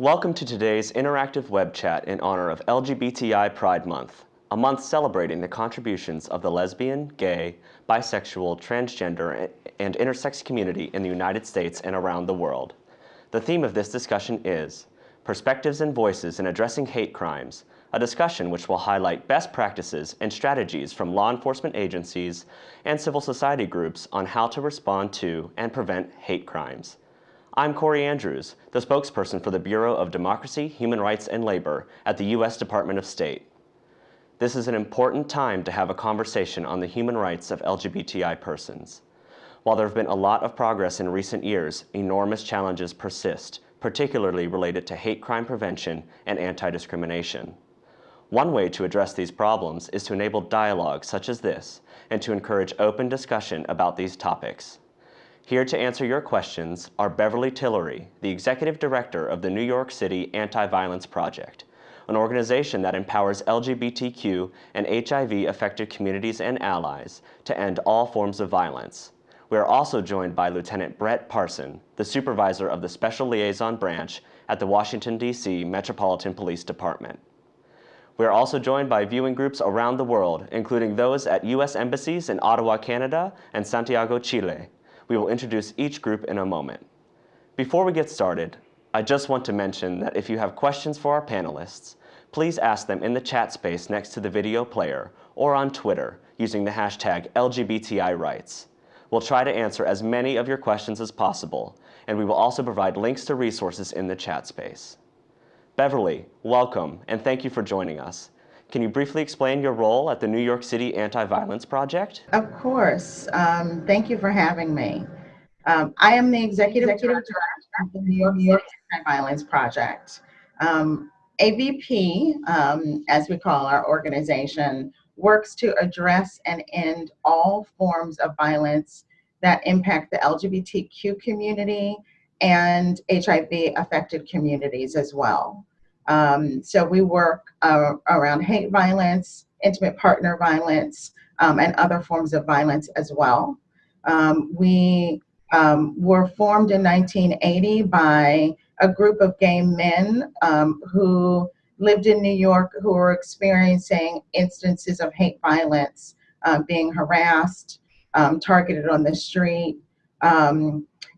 Welcome to today's interactive web chat in honor of LGBTI Pride Month, a month celebrating the contributions of the lesbian, gay, bisexual, transgender, and intersex community in the United States and around the world. The theme of this discussion is Perspectives and Voices in Addressing Hate Crimes, a discussion which will highlight best practices and strategies from law enforcement agencies and civil society groups on how to respond to and prevent hate crimes. I'm Corey Andrews, the spokesperson for the Bureau of Democracy, Human Rights, and Labor at the U.S. Department of State. This is an important time to have a conversation on the human rights of LGBTI persons. While there have been a lot of progress in recent years, enormous challenges persist, particularly related to hate crime prevention and anti-discrimination. One way to address these problems is to enable dialogue such as this and to encourage open discussion about these topics. Here to answer your questions are Beverly Tillery, the Executive Director of the New York City Anti-Violence Project, an organization that empowers LGBTQ and HIV-affected communities and allies to end all forms of violence. We are also joined by Lieutenant Brett Parson, the Supervisor of the Special Liaison Branch at the Washington, D.C. Metropolitan Police Department. We are also joined by viewing groups around the world, including those at U.S. embassies in Ottawa, Canada, and Santiago, Chile. We will introduce each group in a moment. Before we get started, I just want to mention that if you have questions for our panelists, please ask them in the chat space next to the video player or on Twitter using the hashtag LGBTIRights. We'll try to answer as many of your questions as possible, and we will also provide links to resources in the chat space. Beverly, welcome, and thank you for joining us. Can you briefly explain your role at the New York City Anti-Violence Project? Of course. Um, thank you for having me. Um, I am the Executive, Executive Director of the New York, New York Anti-Violence Project. Um, AVP, um, as we call our organization, works to address and end all forms of violence that impact the LGBTQ community and HIV affected communities as well. Um, so we work uh, around hate violence, intimate partner violence, um, and other forms of violence as well. Um, we um, were formed in 1980 by a group of gay men um, who lived in New York who were experiencing instances of hate violence, uh, being harassed, um, targeted on the street,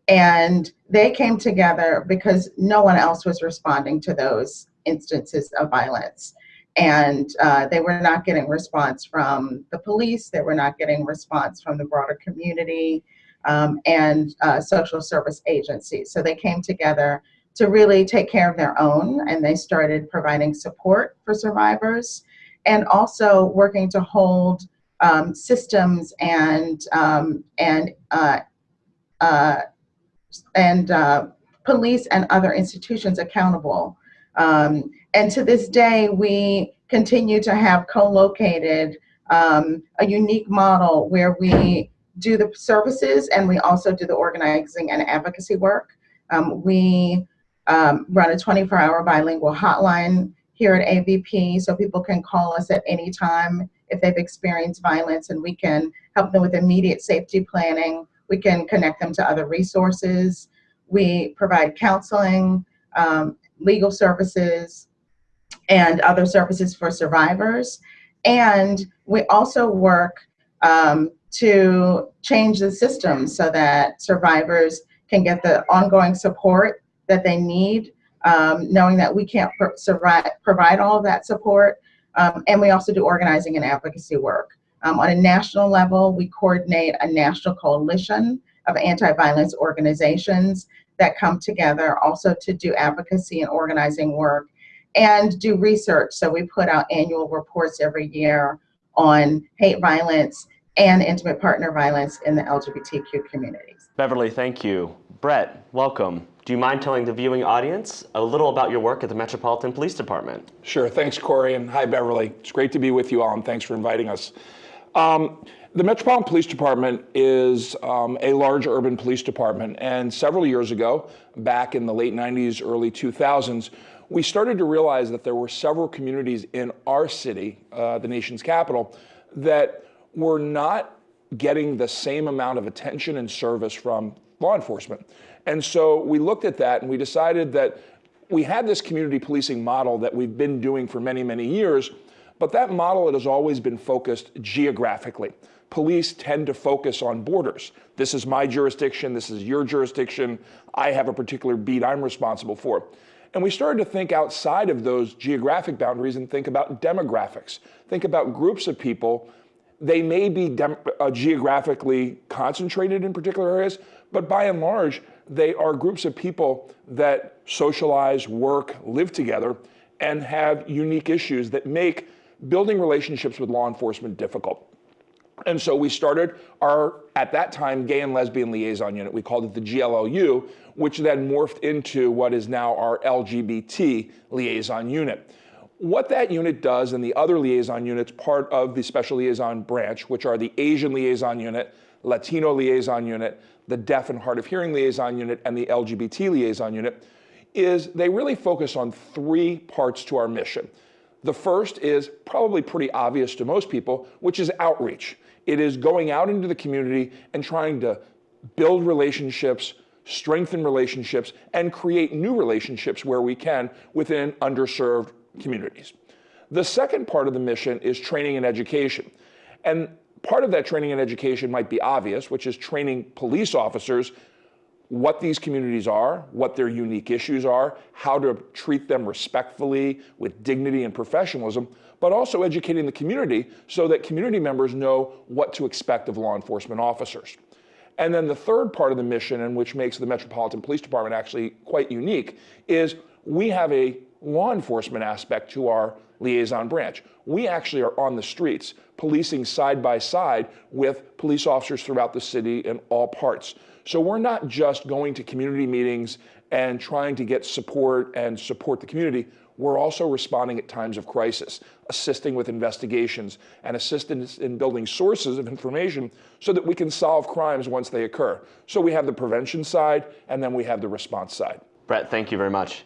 and they came together because no one else was responding to those instances of violence. And uh, they were not getting response from the police, they were not getting response from the broader community um, and uh, social service agencies. So they came together to really take care of their own and they started providing support for survivors and also working to hold um, systems and um, and uh, uh and uh, police and other institutions accountable um, and to this day, we continue to have co-located um, a unique model where we do the services and we also do the organizing and advocacy work. Um, we um, run a 24-hour bilingual hotline here at AVP so people can call us at any time if they've experienced violence and we can help them with immediate safety planning. We can connect them to other resources. We provide counseling, um, legal services, and other services for survivors. And we also work um, to change the system so that survivors can get the ongoing support that they need, um, knowing that we can't survive, provide all of that support. Um, and we also do organizing and advocacy work. Um, on a national level, we coordinate a national coalition of anti-violence organizations that come together also to do advocacy and organizing work and do research. So we put out annual reports every year on hate violence and intimate partner violence in the LGBTQ communities. Beverly, thank you. Brett, welcome. Do you mind telling the viewing audience a little about your work at the Metropolitan Police Department? Sure, thanks Corey, and hi Beverly. It's great to be with you all, and thanks for inviting us. Um, the Metropolitan Police Department is um, a large urban police department, and several years ago, back in the late 90s, early 2000s, we started to realize that there were several communities in our city, uh, the nation's capital, that were not getting the same amount of attention and service from law enforcement. And so we looked at that and we decided that we had this community policing model that we've been doing for many, many years, but that model it has always been focused geographically. Police tend to focus on borders. This is my jurisdiction, this is your jurisdiction, I have a particular beat I'm responsible for. And we started to think outside of those geographic boundaries and think about demographics. Think about groups of people. They may be uh, geographically concentrated in particular areas, but by and large, they are groups of people that socialize, work, live together, and have unique issues that make building relationships with law enforcement difficult. And so we started our, at that time, gay and lesbian liaison unit. We called it the GLLU, which then morphed into what is now our LGBT liaison unit. What that unit does and the other liaison units, part of the special liaison branch, which are the Asian liaison unit, Latino liaison unit, the deaf and hard of hearing liaison unit, and the LGBT liaison unit, is they really focus on three parts to our mission. The first is probably pretty obvious to most people, which is outreach. It is going out into the community and trying to build relationships, strengthen relationships, and create new relationships where we can within underserved communities. The second part of the mission is training and education. And part of that training and education might be obvious, which is training police officers what these communities are, what their unique issues are, how to treat them respectfully with dignity and professionalism, but also educating the community so that community members know what to expect of law enforcement officers. And then the third part of the mission, and which makes the Metropolitan Police Department actually quite unique, is we have a law enforcement aspect to our liaison branch. We actually are on the streets, policing side by side with police officers throughout the city in all parts. So we're not just going to community meetings and trying to get support and support the community. We're also responding at times of crisis, assisting with investigations and assistance in building sources of information so that we can solve crimes once they occur. So we have the prevention side and then we have the response side. Brett, thank you very much.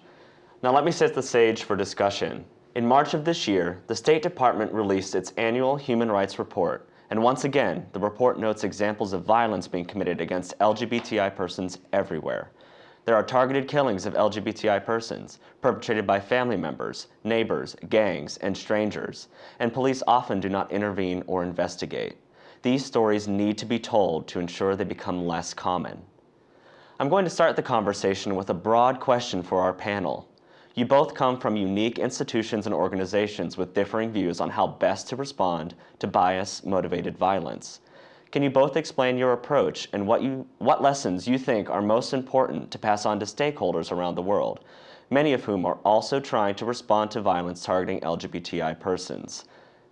Now let me set the stage for discussion. In March of this year, the State Department released its annual Human Rights Report, and once again, the report notes examples of violence being committed against LGBTI persons everywhere. There are targeted killings of LGBTI persons, perpetrated by family members, neighbors, gangs, and strangers, and police often do not intervene or investigate. These stories need to be told to ensure they become less common. I'm going to start the conversation with a broad question for our panel. You both come from unique institutions and organizations with differing views on how best to respond to bias-motivated violence. Can you both explain your approach and what, you, what lessons you think are most important to pass on to stakeholders around the world, many of whom are also trying to respond to violence targeting LGBTI persons?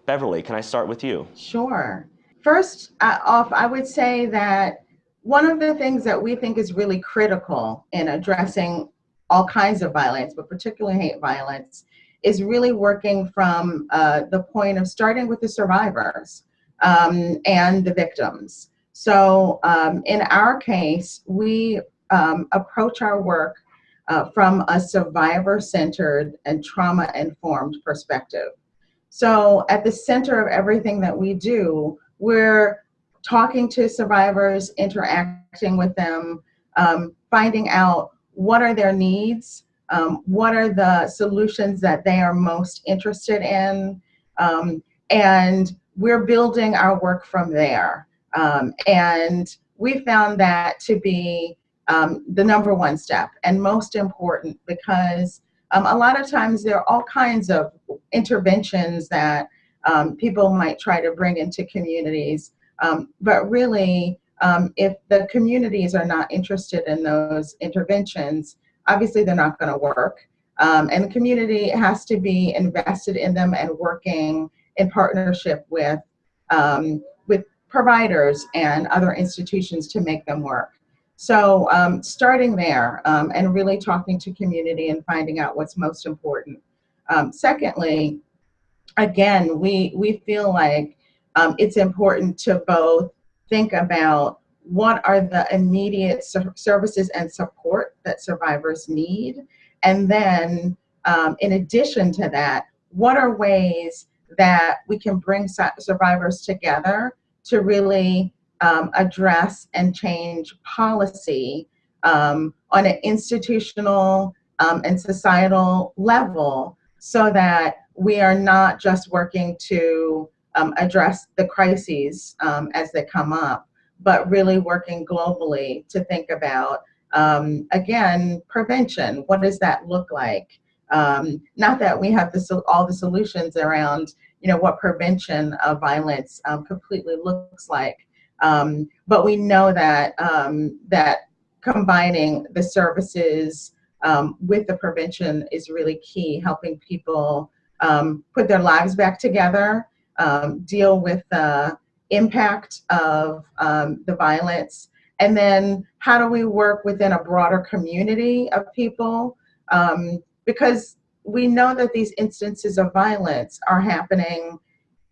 Beverly, can I start with you? Sure. First uh, off, I would say that one of the things that we think is really critical in addressing all kinds of violence, but particularly hate violence, is really working from uh, the point of starting with the survivors um, and the victims. So um, in our case, we um, approach our work uh, from a survivor-centered and trauma-informed perspective. So at the center of everything that we do, we're talking to survivors, interacting with them, um, finding out what are their needs, um, what are the solutions that they are most interested in, um, and we're building our work from there. Um, and we found that to be um, the number one step and most important because um, a lot of times there are all kinds of interventions that um, people might try to bring into communities, but really um, if the communities are not interested in those interventions, obviously they're not going to work. Um, and the community has to be invested in them and working in partnership with, um, with providers and other institutions to make them work. So um, starting there um, and really talking to community and finding out what's most important. Um, secondly, again, we, we feel like it's important to both think about what are the immediate services and support that survivors need. And then um, in addition to that, what are ways that we can bring survivors together to really um, address and change policy um, on an institutional um, and societal level so that we are not just working to um, address the crises um, as they come up, but really working globally to think about, um, again, prevention. What does that look like? Um, not that we have the, all the solutions around, you know, what prevention of violence um, completely looks like, um, but we know that um, that combining the services um, with the prevention is really key, helping people um, put their lives back together, deal with the impact of the violence, and then how do we work within a broader community of people? Um, because we know that these instances of violence are happening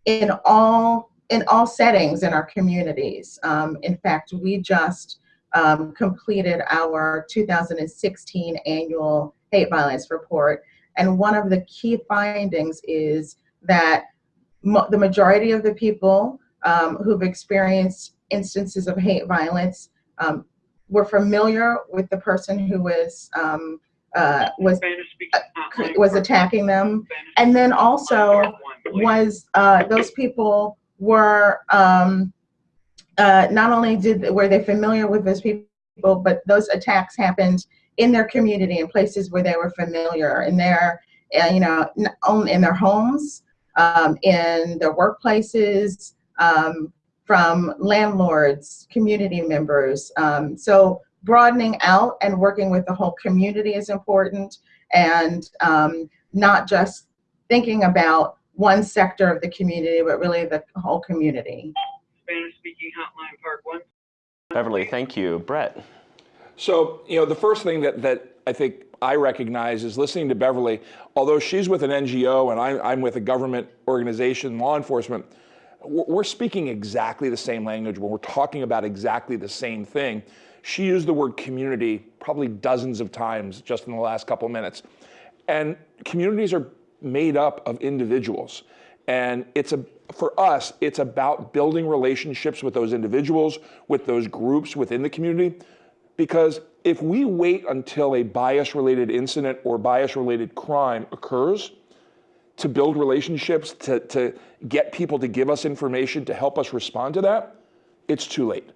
in all in all settings in our communities. Um, in fact, we just um, completed our 2016 annual hate violence report. And one of the key findings is that the majority of the people um, who've experienced instances of hate violence um, were familiar with the person who was um, uh, was was attacking them, and then also was uh, those people were um, uh, not only did were they familiar with those people, but those attacks happened in their community in places where they were familiar in their uh, you know in their homes, um, in their workplaces, um, from landlords, community members. Um, so broadening out and working with the whole community is important, and um, not just thinking about one sector of the community, but really the whole community. Spanish speaking hotline part one. Beverly, thank you. Brett. So, you know, the first thing that, that I think I recognize is listening to Beverly, although she's with an NGO and I'm, I'm with a government organization, law enforcement, we're we're speaking exactly the same language when we're talking about exactly the same thing. She used the word community probably dozens of times just in the last couple minutes. And communities are made up of individuals. And it's a, for us, it's about building relationships with those individuals, with those groups within the community. Because if we wait until a bias related incident or bias related crime occurs to build relationships, to, to get people to give us information to help us respond to that, it's too late.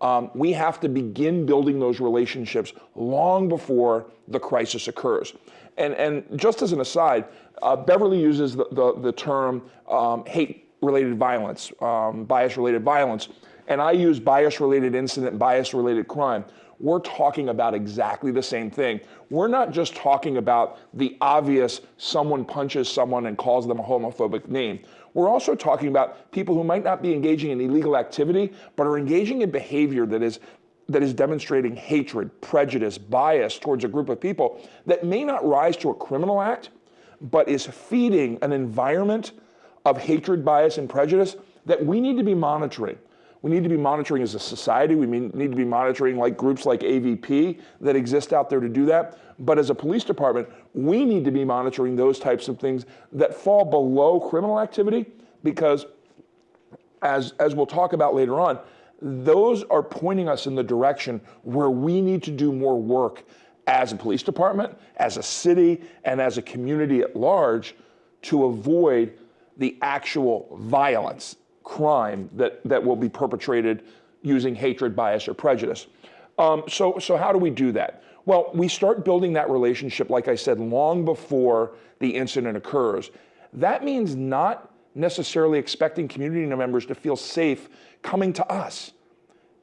Um, we have to begin building those relationships long before the crisis occurs. And, and just as an aside, uh, Beverly uses the, the, the term um, hate related violence, um, bias related violence, and I use bias related incident, bias related crime. We're talking about exactly the same thing. We're not just talking about the obvious someone punches someone and calls them a homophobic name. We're also talking about people who might not be engaging in illegal activity, but are engaging in behavior that is that is demonstrating hatred, prejudice, bias towards a group of people that may not rise to a criminal act, but is feeding an environment of hatred, bias, and prejudice that we need to be monitoring. We need to be monitoring as a society. We need to be monitoring like groups like AVP that exist out there to do that. But as a police department, we need to be monitoring those types of things that fall below criminal activity because as, as we'll talk about later on, those are pointing us in the direction where we need to do more work as a police department, as a city, and as a community at large to avoid the actual violence, crime that, that will be perpetrated using hatred, bias, or prejudice. Um, so, so how do we do that? Well, we start building that relationship, like I said, long before the incident occurs. That means not necessarily expecting community members to feel safe coming to us.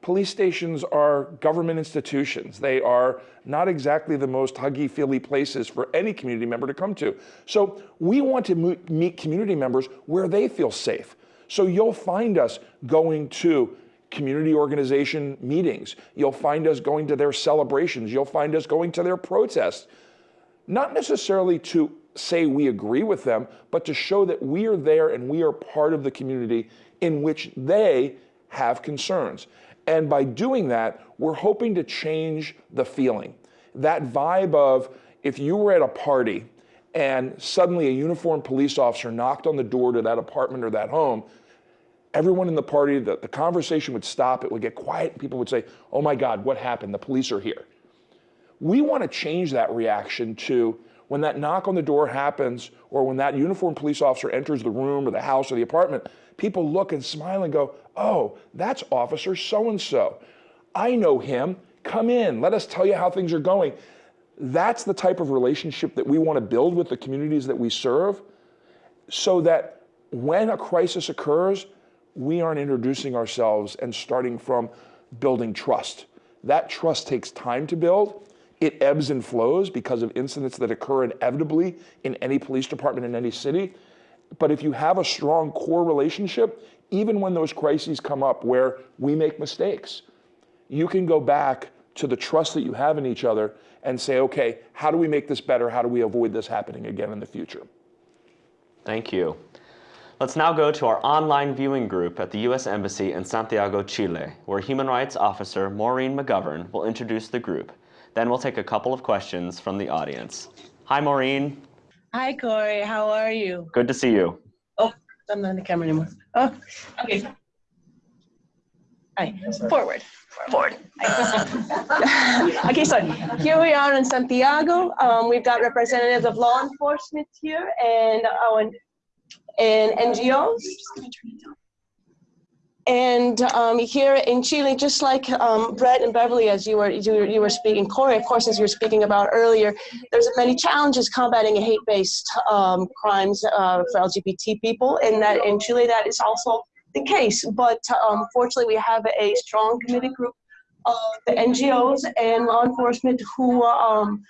Police stations are government institutions. They are not exactly the most huggy feely places for any community member to come to. So we want to meet community members where they feel safe. So you'll find us going to community organization meetings. You'll find us going to their celebrations. You'll find us going to their protests. Not necessarily to say we agree with them, but to show that we are there and we are part of the community in which they have concerns. And by doing that, we're hoping to change the feeling. That vibe of if you were at a party and suddenly a uniformed police officer knocked on the door to that apartment or that home, everyone in the party, the, the conversation would stop, it would get quiet, and people would say, Oh my God, what happened? The police are here. We want to change that reaction to when that knock on the door happens or when that uniformed police officer enters the room or the house or the apartment, people look and smile and go, oh, that's Officer so and so. I know him. Come in. Let us tell you how things are going. That's the type of relationship that we want to build with the communities that we serve so that when a crisis occurs, we aren't introducing ourselves and starting from building trust. That trust takes time to build. It ebbs and flows because of incidents that occur inevitably in any police department in any city. But if you have a strong core relationship, even when those crises come up where we make mistakes, you can go back to the trust that you have in each other and say, okay, how do we make this better? How do we avoid this happening again in the future? Thank you. Let's now go to our online viewing group at the U.S. Embassy in Santiago, Chile, where Human Rights Officer Maureen McGovern will introduce the group. Then we'll take a couple of questions from the audience. Hi, Maureen. Hi, Corey. How are you? Good to see you. Oh, I'm not in the camera anymore. Oh, okay. Hi, forward, forward. okay, so here we are in Santiago. Um, we've got representatives of law enforcement here and uh, and, NGOs. And um, here in Chile, just like um, Brett and Beverly, as you were, you, were- you were speaking, Corey, of course, as you were speaking about earlier, there's many challenges combating hate-based um, crimes uh, for LGBT people, and that in Chile that is also the case. But um, fortunately, we have a strong committee group of the NGOs and law enforcement who um,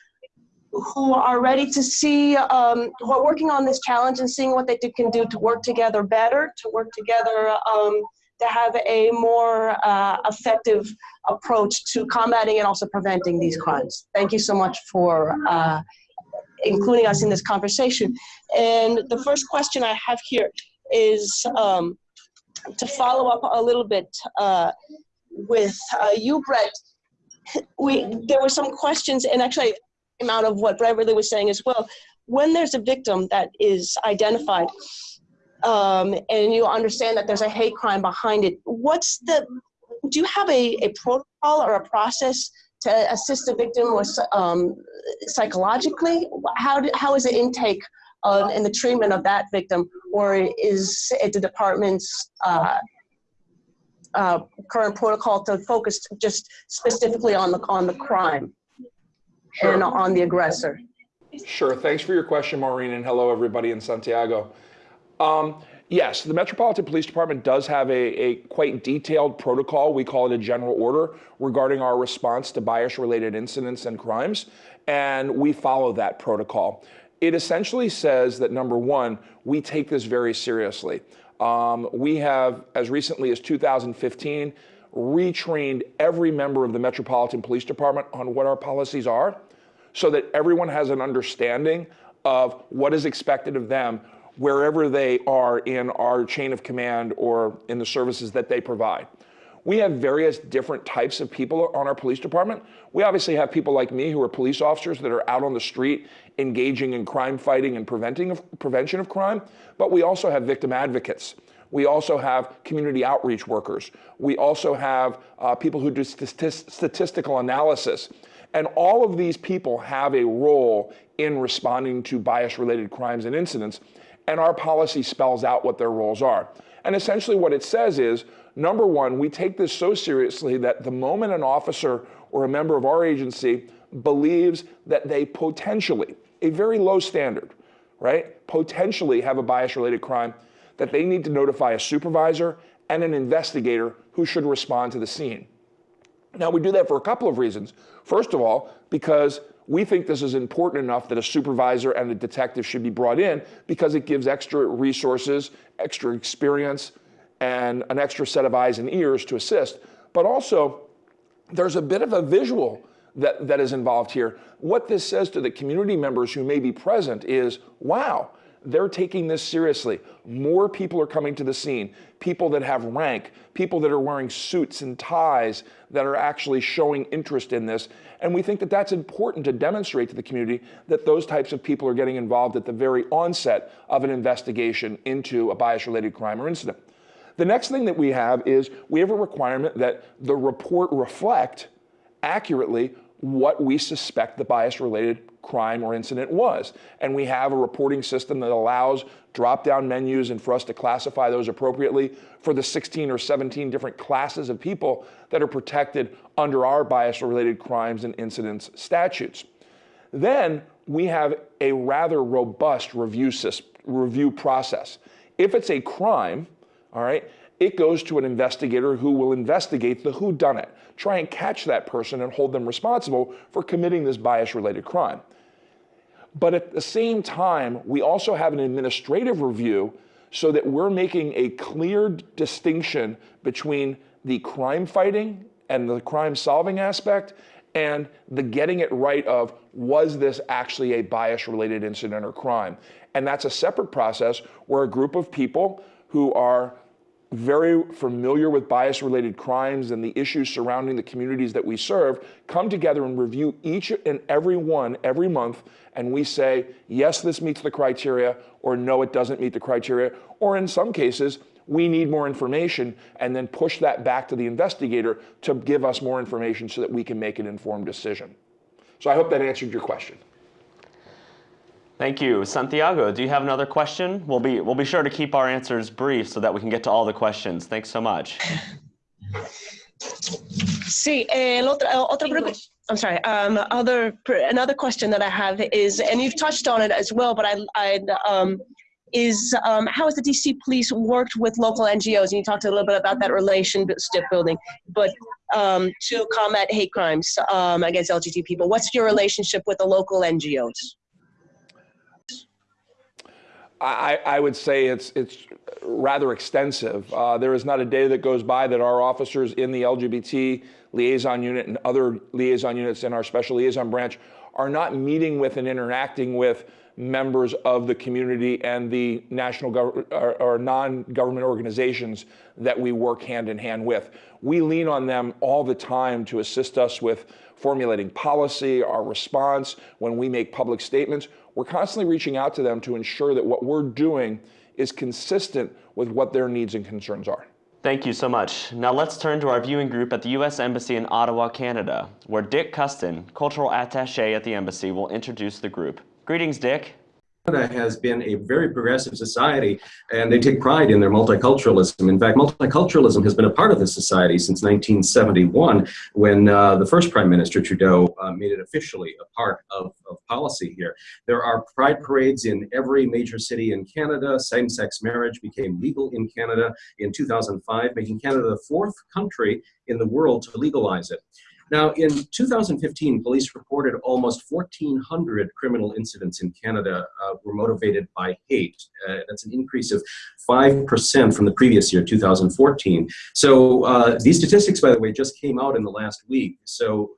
who are ready to see, um, who are working on this challenge and seeing what they can do to work together better, to work together um, to have a more uh, effective approach to combating and also preventing these crimes. Thank you so much for uh, including us in this conversation. And the first question I have here is um, to follow up a little bit uh, with uh, you, Brett. We there were some questions, and actually out of what Beverly was saying as well. When there's a victim that is identified, um, and you understand that there's a hate crime behind it, what's the do you have a, a protocol or a process to assist the victim with um, psychologically? How, do, how is the intake of, and the treatment of that victim, or is it the department's uh, uh, current protocol to focus just specifically on the on the crime and on the aggressor? Sure. Thanks for your question, Maureen, and hello, everybody in Santiago. Um, yes, the Metropolitan Police Department does have a, a quite detailed protocol. We call it a general order regarding our response to bias related incidents and crimes, and we follow that protocol. It essentially says that number one, we take this very seriously. Um, we have, as recently as 2015, retrained every member of the Metropolitan Police Department on what our policies are so that everyone has an understanding of what is expected of them wherever they are in our chain of command or in the services that they provide. We have various different types of people on our police department. We obviously have people like me who are police officers that are out on the street engaging in crime fighting and preventing of, prevention of crime, but we also have victim advocates. We also have community outreach workers. We also have uh, people who do statist- statistical analysis. And all of these people have a role in responding to bias related crimes and incidents. And our policy spells out what their roles are. And essentially, what it says is number one, we take this so seriously that the moment an officer or a member of our agency believes that they potentially, a very low standard, right, potentially have a bias related crime, that they need to notify a supervisor and an investigator who should respond to the scene. Now, we do that for a couple of reasons. First of all, because we think this is important enough that a supervisor and a detective should be brought in because it gives extra resources, extra experience, and an extra set of eyes and ears to assist. But also, there's a bit of a visual that, that is involved here. What this says to the community members who may be present is wow, they're taking this seriously. More people are coming to the scene. People that have rank, people that are wearing suits and ties that are actually showing interest in this. And we think that that's important to demonstrate to the community that those types of people are getting involved at the very onset of an investigation into a bias related crime or incident. The next thing that we have is we have a requirement that the report reflect accurately what we suspect the bias related crime or incident was. And we have a reporting system that allows drop down menus and for us to classify those appropriately for the 16 or 17 different classes of people that are protected under our bias related crimes and incidents statutes. Then we have a rather robust review, system, review process. If it's a crime, all right, it goes to an investigator who will investigate the who done it, try and catch that person and hold them responsible for committing this bias related crime. But at the same time, we also have an administrative review so that we're making a clear distinction between the crime fighting and the crime solving aspect and the getting it right of was this actually a bias related incident or crime? And that's a separate process where a group of people who are very familiar with bias related crimes and the issues surrounding the communities that we serve come together and review each and every one every month and we say yes this meets the criteria or no it doesn't meet the criteria or in some cases we need more information and then push that back to the investigator to give us more information so that we can make an informed decision. So i hope that answered your question Thank you. Santiago, do you have another question? We'll be, we'll be sure to keep our answers brief so that we can get to all the questions. Thanks so much. Sí, el otro, otra. I'm sorry. Um, other another question that I have is, and you've touched on it as well, but I, I um, is um, how has the DC Police worked with local NGOs? And you talked a little bit about that relationship building, but um, to combat hate crimes um, against LGBT people, what's your relationship with the local NGOs? I, I, would say it's it's rather extensive. Uh, there is not a day that goes by that our officers in the LGBT liaison unit and other liaison units in our special liaison branch are not meeting with and interacting with members of the community and the national or, or non-government organizations that we work hand in hand with. We lean on them all the time to assist us with formulating policy, our response, when we make public statements we're constantly reaching out to them to ensure that what we're doing is consistent with what their needs and concerns are. Thank you so much. Now let's turn to our viewing group at the U.S. Embassy in Ottawa, Canada, where Dick Custon, cultural attaché at the embassy, will introduce the group. Greetings, Dick. Canada has been a very progressive society and they take pride in their multiculturalism. In fact, multiculturalism has been a part of this society since 1971 when uh, the first Prime Minister Trudeau uh, made it officially a part of, of policy here. There are pride parades in every major city in Canada. Same-sex marriage became legal in Canada in 2005, making Canada the fourth country in the world to legalize it. Now, in 2015, police reported almost 1,400 criminal incidents in Canada uh, were motivated by hate. Uh, that's an increase of 5% from the previous year, 2014. So uh, these statistics, by the way, just came out in the last week. So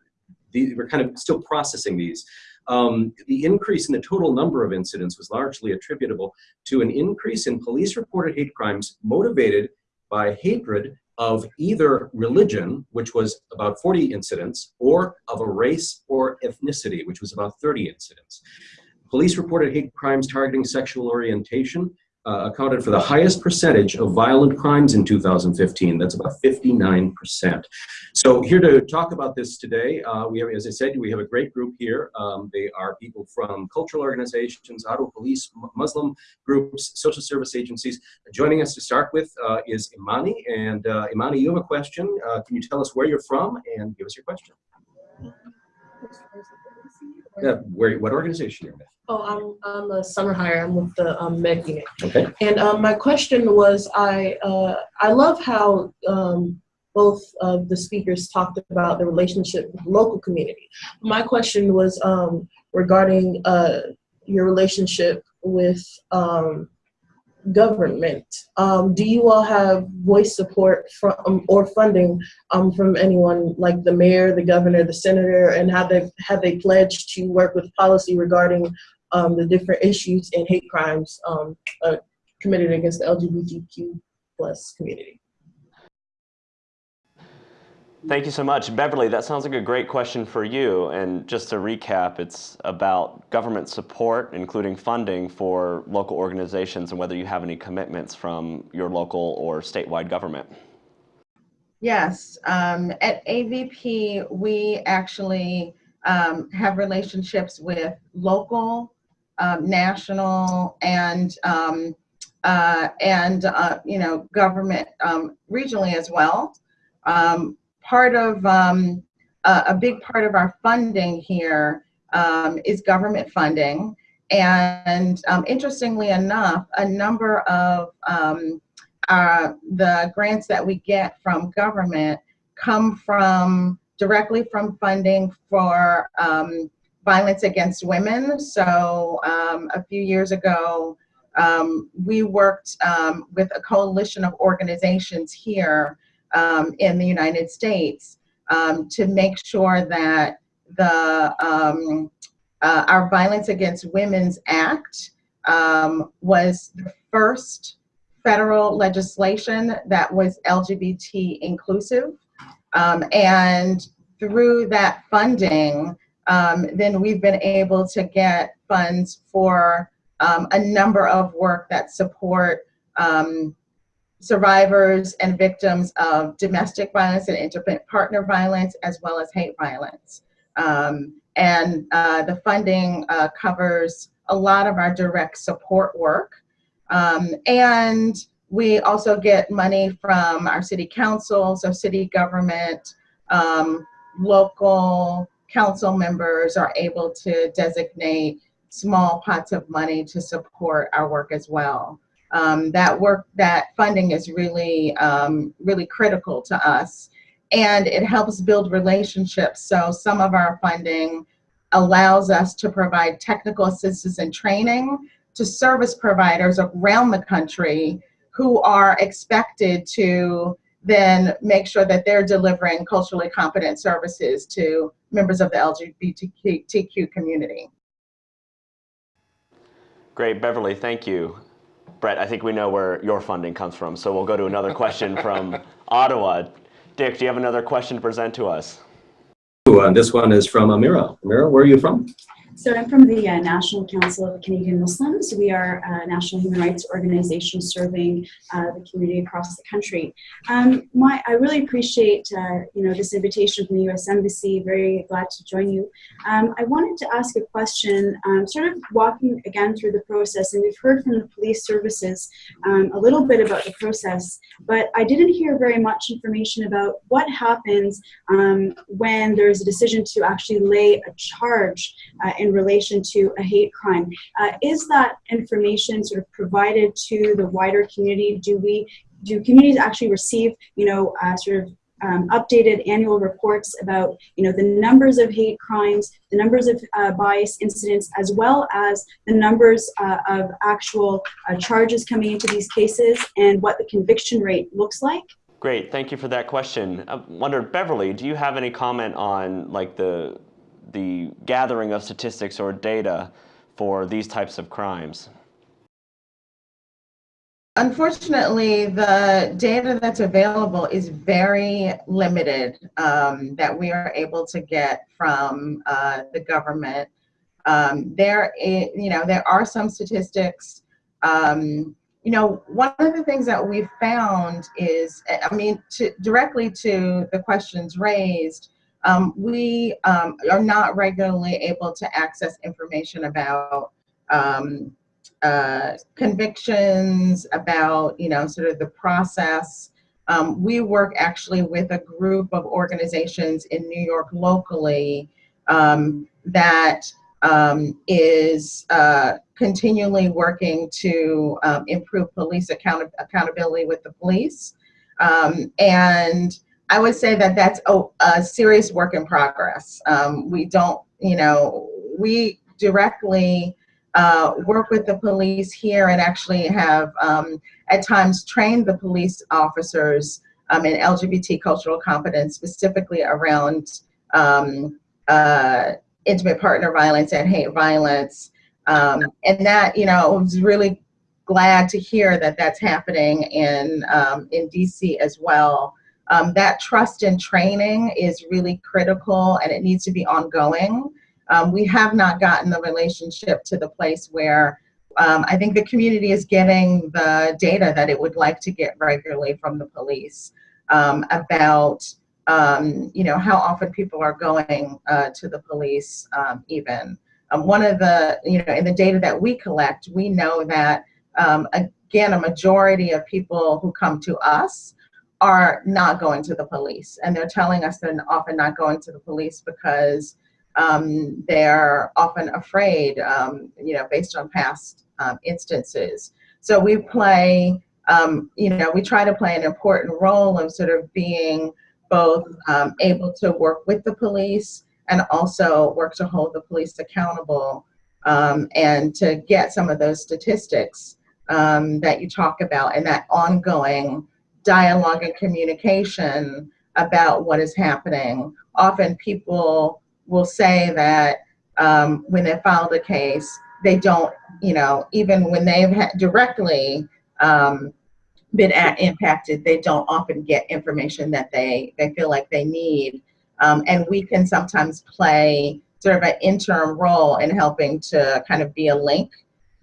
we're kind of still processing these. Um, the increase in the total number of incidents was largely attributable to an increase in police reported hate crimes motivated by hatred of either religion, which was about 40 incidents, or of a race or ethnicity, which was about 30 incidents. Police reported hate crimes targeting sexual orientation, uh, accounted for the highest percentage of violent crimes in 2015. That's about 59%. So here to talk about this today, uh, we have, as I said, we have a great group here. Um, they are people from cultural organizations, Ottawa police, Muslim groups, social service agencies. Joining us to start with uh, is Imani. And uh, Imani, you have a question. Uh, can you tell us where you're from and give us your question? Uh, where, what organization are you're with? Oh, I'm I'm a summer hire. I'm with the um, Med unit. Okay. And um, my question was, I uh, I love how um, both of the speakers talked about the relationship with the local community. My question was um, regarding uh, your relationship with um, government. Um, do you all have voice support from or funding um, from anyone like the mayor, the governor, the senator, and have they have they pledged to work with policy regarding um, the different issues and hate crimes um, uh, committed against the LGBTQ plus community? Thank you so much. Beverly, that sounds like a great question for you. And just to recap, it's about government support, including funding for local organizations and whether you have any commitments from your local or statewide government. Yes, um, at AVP, we actually um, have relationships with local, um, national, and um, uh, and uh, you know government um, regionally as well. Um, part of um, a, a big part of our funding here um, is government funding, and interestingly enough, a number of uh, the grants that we get from government come from directly from funding for um, violence against women. So um, a few years ago, um, we worked um, with a coalition of organizations here um, in the United States um, to make sure that the uh, our Violence Against Women's Act was the first federal legislation that was LGBT inclusive. Um, and through that funding, um, then we've been able to get funds for um, a number of work that support um, survivors and victims of domestic violence and intimate partner violence, as well as hate violence. Um, and uh, the funding uh, covers a lot of our direct support work. Um, and we also get money from our city council, so city government, um, local council members are able to designate small pots of money to support our work as well. Um, that work, that funding is really, um, really critical to us and it helps build relationships. So some of our funding allows us to provide technical assistance and training to service providers around the country who are expected to then make sure that they're delivering culturally competent services to members of the LGBTQ community. Great, Beverly, thank you. Brett, I think we know where your funding comes from, so we'll go to another question from Ottawa. Dick, do you have another question to present to us? Uh, this one is from Amira. Amira, where are you from? So I'm from the uh, National Council of Canadian Muslims. We are a national human rights organization serving uh, the community across the country. Um, my, I really appreciate uh, you know this invitation from the U.S. Embassy. Very glad to join you. Um, I wanted to ask a question, um, sort of walking again through the process, and we've heard from the police services um, a little bit about the process, but I didn't hear very much information about what happens um, when there's a decision to actually lay a charge uh, in relation to a hate crime. Uh, is that information sort of provided to the wider community? Do we, do communities actually receive, you know, uh, sort of um, updated annual reports about you know the numbers of hate crimes, the numbers of uh, bias incidents, as well as the numbers uh, of actual uh, charges coming into these cases and what the conviction rate looks like. Great, thank you for that question. I wondered, Beverly, do you have any comment on like the the gathering of statistics or data for these types of crimes? Unfortunately, the data that's available is very limited um, that we are able to get from uh, the government. Um, there, is, you know, there are some statistics. Um, you know, one of the things that we've found is, I mean, to, directly to the questions raised, um, we um, are not regularly able to access information about um, uh, convictions, about, you know, sort of the process. Um, we work actually with a group of organizations in New York locally um, that um, is uh, continually working to improve police account accountability with the police. and I would say that that's a, a serious work in progress. Um, we don't, you know, we directly uh, work with the police here and actually have um, at times trained the police officers um, in LGBT cultural competence, specifically around um, uh, intimate partner violence and hate violence. Um, and that, you know, I was really glad to hear that that's happening in, um, in DC as well. Um, that trust and training is really critical and it needs to be ongoing. Um, we have not gotten the relationship to the place where um, I think the community is getting the data that it would like to get regularly from the police um, about um, you know, how often people are going uh, to the police um, even. One of the, you know, in the data that we collect, we know that, again, a majority of people who come to us are not going to the police. And they're telling us they're often not going to the police because um, they're often afraid, um, you know, based on past um, instances. So we play, um, you know, we try to play an important role in sort of being both um, able to work with the police and also work to hold the police accountable um, and to get some of those statistics that you talk about and that ongoing dialogue and communication about what is happening. Often people will say that um, when they filed a case, they don't, you know, even when they've had directly um, been at, impacted, they don't often get information that they, they feel like they need. Um, and we can sometimes play sort of an interim role in helping to kind of be a link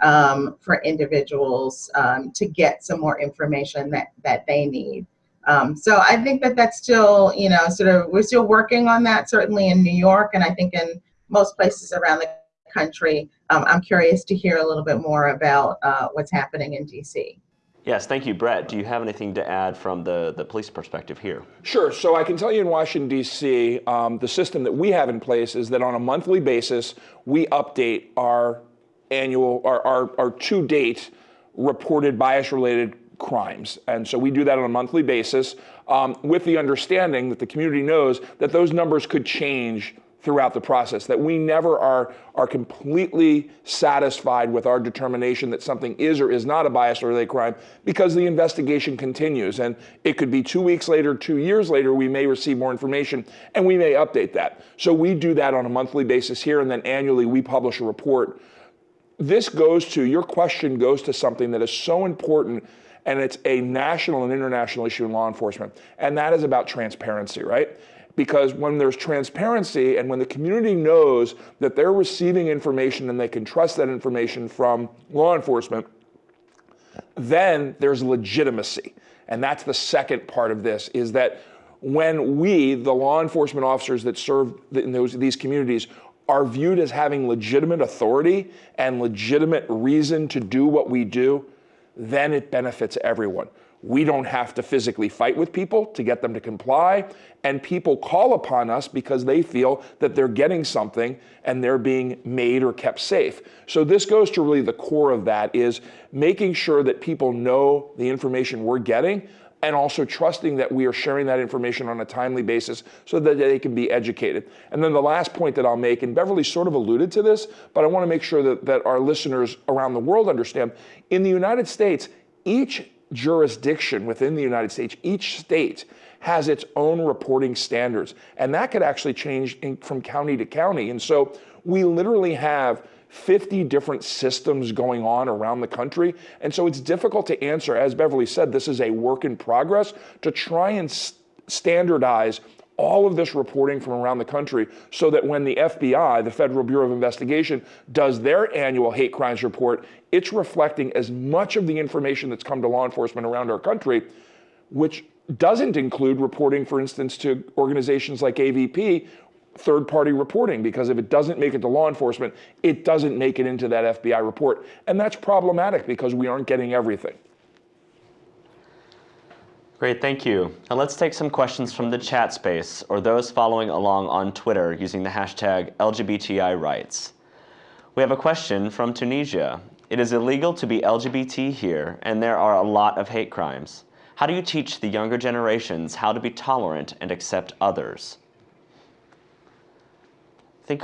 um, for individuals um, to get some more information that, that they need. Um, so I think that that's still, you know, sort of, we're still working on that, certainly in New York, and I think in most places around the country. Um, I'm curious to hear a little bit more about uh, what's happening in DC. Yes, thank you. Brett, do you have anything to add from the, the police perspective here? Sure. So I can tell you in Washington, D.C., um, the system that we have in place is that on a monthly basis, we update our annual, our, our, our to date reported bias related crimes. And so we do that on a monthly basis um, with the understanding that the community knows that those numbers could change throughout the process, that we never are, are completely satisfied with our determination that something is or is not a bias-related crime because the investigation continues. And it could be two weeks later, two years later, we may receive more information and we may update that. So we do that on a monthly basis here and then annually we publish a report. This goes to, your question goes to something that is so important and it's a national and international issue in law enforcement. And that is about transparency, right? because when there's transparency and when the community knows that they're receiving information and they can trust that information from law enforcement, then there's legitimacy. And that's the second part of this is that when we, the law enforcement officers that serve in those, these communities, are viewed as having legitimate authority and legitimate reason to do what we do, then it benefits everyone. We don't have to physically fight with people to get them to comply. And people call upon us because they feel that they're getting something and they're being made or kept safe. So this goes to really the core of that is making sure that people know the information we're getting and also trusting that we are sharing that information on a timely basis so that they can be educated. And then the last point that I'll make, and Beverly sort of alluded to this, but I wanna make sure that, that our listeners around the world understand, in the United States, each jurisdiction within the United States, each state has its own reporting standards. And that could actually change in, from county to county. And so we literally have 50 different systems going on around the country. And so it's difficult to answer. As Beverly said, this is a work in progress to try and standardize all of this reporting from around the country so that when the FBI, the Federal Bureau of Investigation, does their annual hate crimes report, it's reflecting as much of the information that's come to law enforcement around our country, which doesn't include reporting, for instance, to organizations like AVP, third party reporting, because if it doesn't make it to law enforcement, it doesn't make it into that FBI report. And that's problematic because we aren't getting everything. Great, thank you. Now let's take some questions from the chat space or those following along on Twitter using the hashtag LGBTI rights. We have a question from Tunisia. It is illegal to be LGBT here, and there are a lot of hate crimes. How do you teach the younger generations how to be tolerant and accept others? I think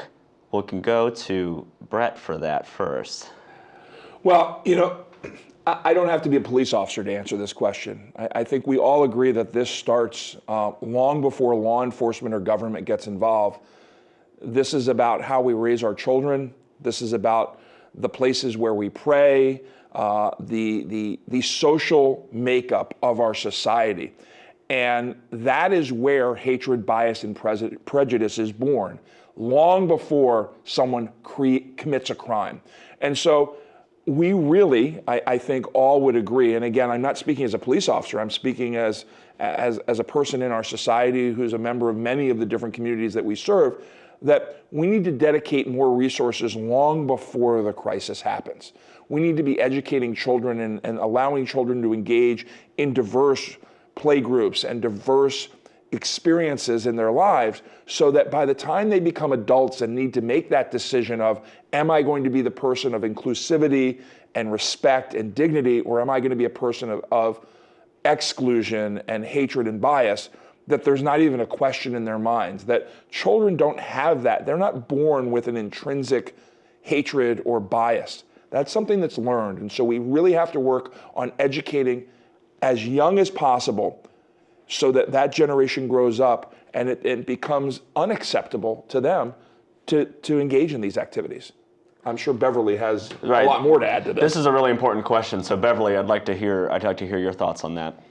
we can go to Brett for that first. Well, you know, I don't have to be a police officer to answer this question. I, think we all agree that this starts uh, long before law enforcement or government gets involved. This is about how we raise our children. This is about the places where we pray, uh, the, the, the social makeup of our society. And that is where hatred, bias, and prejudice is born, long before someone commits a crime. And so we really, I, I, think all would agree, and again, I'm not speaking as a police officer, I'm speaking as, as, as a person in our society who's a member of many of the different communities that we serve, that we need to dedicate more resources long before the crisis happens. We need to be educating children and, and allowing children to engage in diverse play groups and diverse experiences in their lives so that by the time they become adults and need to make that decision of, am I going to be the person of inclusivity and respect and dignity, or am I going to be a person of, of exclusion and hatred and bias, that there's not even a question in their minds, that children don't have that. They're not born with an intrinsic hatred or bias. That's something that's learned. And so we really have to work on educating as young as possible so that that generation grows up and it, it becomes unacceptable to them to, to engage in these activities. I'm sure Beverly has Right. a lot more to add to this. This is a really important question. So Beverly, I'd like to hear, I'd like to hear your thoughts on that.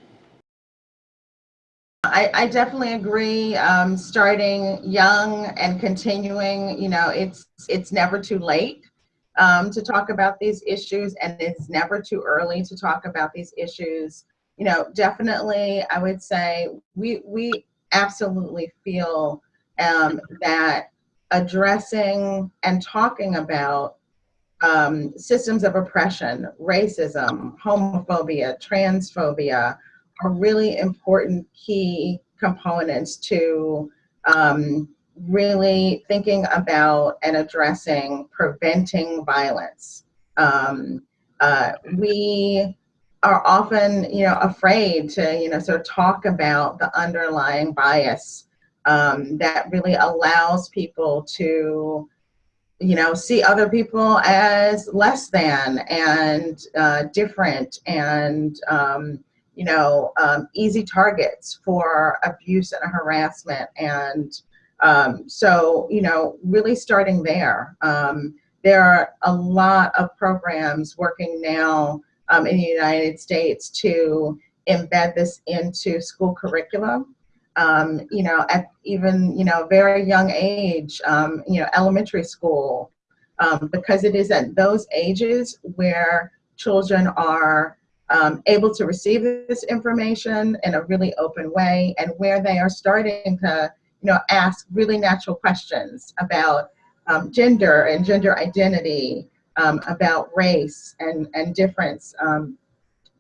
I, I definitely agree. Um, starting young and continuing, you know, it's it's never too late um, to talk about these issues, and it's never too early to talk about these issues. You know, definitely, I would say we we absolutely feel um, that addressing and talking about um, systems of oppression, racism, homophobia, transphobia are really important key components to um, really thinking about and addressing preventing violence. Um, uh, we are often, you know, afraid to, you know, sort of talk about the underlying bias um, that really allows people to, you know, see other people as less than and uh, different and, um, you know, um, easy targets for abuse and harassment. And um, so, you know, really starting there. Um, there are a lot of programs working now um, in the United States to embed this into school curriculum. Um, you know, at even, you know, very young age, um, you know, elementary school, um, because it is at those ages where children are um, able to receive this information in a really open way and where they are starting to, you know, ask really natural questions about um, gender and gender identity, um, about race and, and difference, um,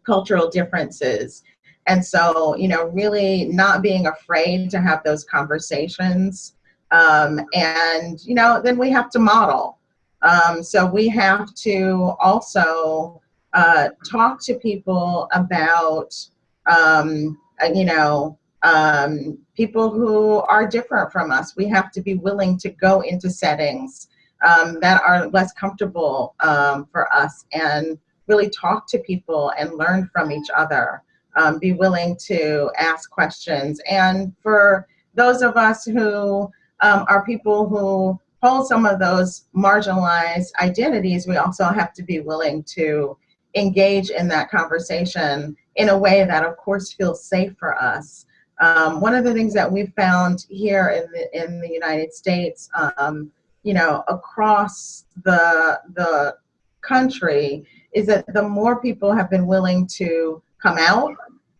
cultural differences. And so, you know, really not being afraid to have those conversations. Um, and, you know, then we have to model. Um, so we have to also uh, talk to people about, um, uh, you know, um, people who are different from us. We have to be willing to go into settings um, that are less comfortable um, for us and really talk to people and learn from each other. Um, be willing to ask questions. And for those of us who um, are people who hold some of those marginalized identities, we also have to be willing to engage in that conversation in a way that of course feels safe for us. Um, one of the things that we've found here in the, in the United States, um, you know, across the, the country is that the more people have been willing to come out,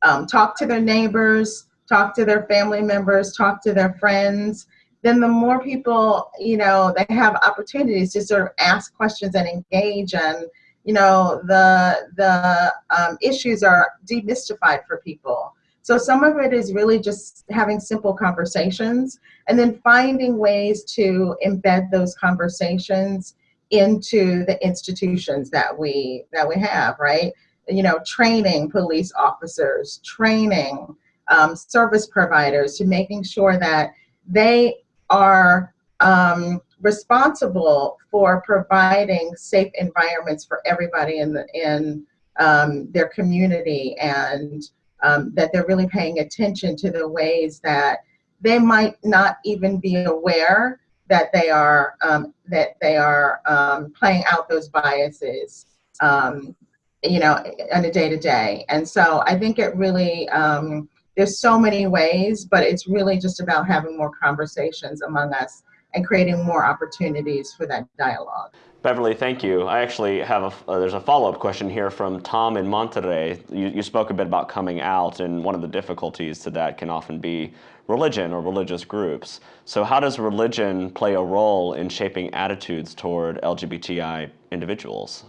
um, talk to their neighbors, talk to their family members, talk to their friends, then the more people, you know, they have opportunities to sort of ask questions and engage and, you know, the, the um, issues are demystified for people. So some of it is really just having simple conversations and then finding ways to embed those conversations into the institutions that we that we have, right? You know, training police officers, training um, service providers to making sure that they are um, responsible for providing safe environments for everybody in the in um, their community and um, that they're really paying attention to the ways that they might not even be aware that they are um, that they are um, playing out those biases um, you know on a day to day and so I think it really um, there's so many ways but it's really just about having more conversations among us and creating more opportunities for that dialogue. Beverly, thank you. I actually have a, uh, there's a follow-up question here from Tom in Monterrey. You, you spoke a bit about coming out, and one of the difficulties to that can often be religion or religious groups. So how does religion play a role in shaping attitudes toward LGBTI individuals?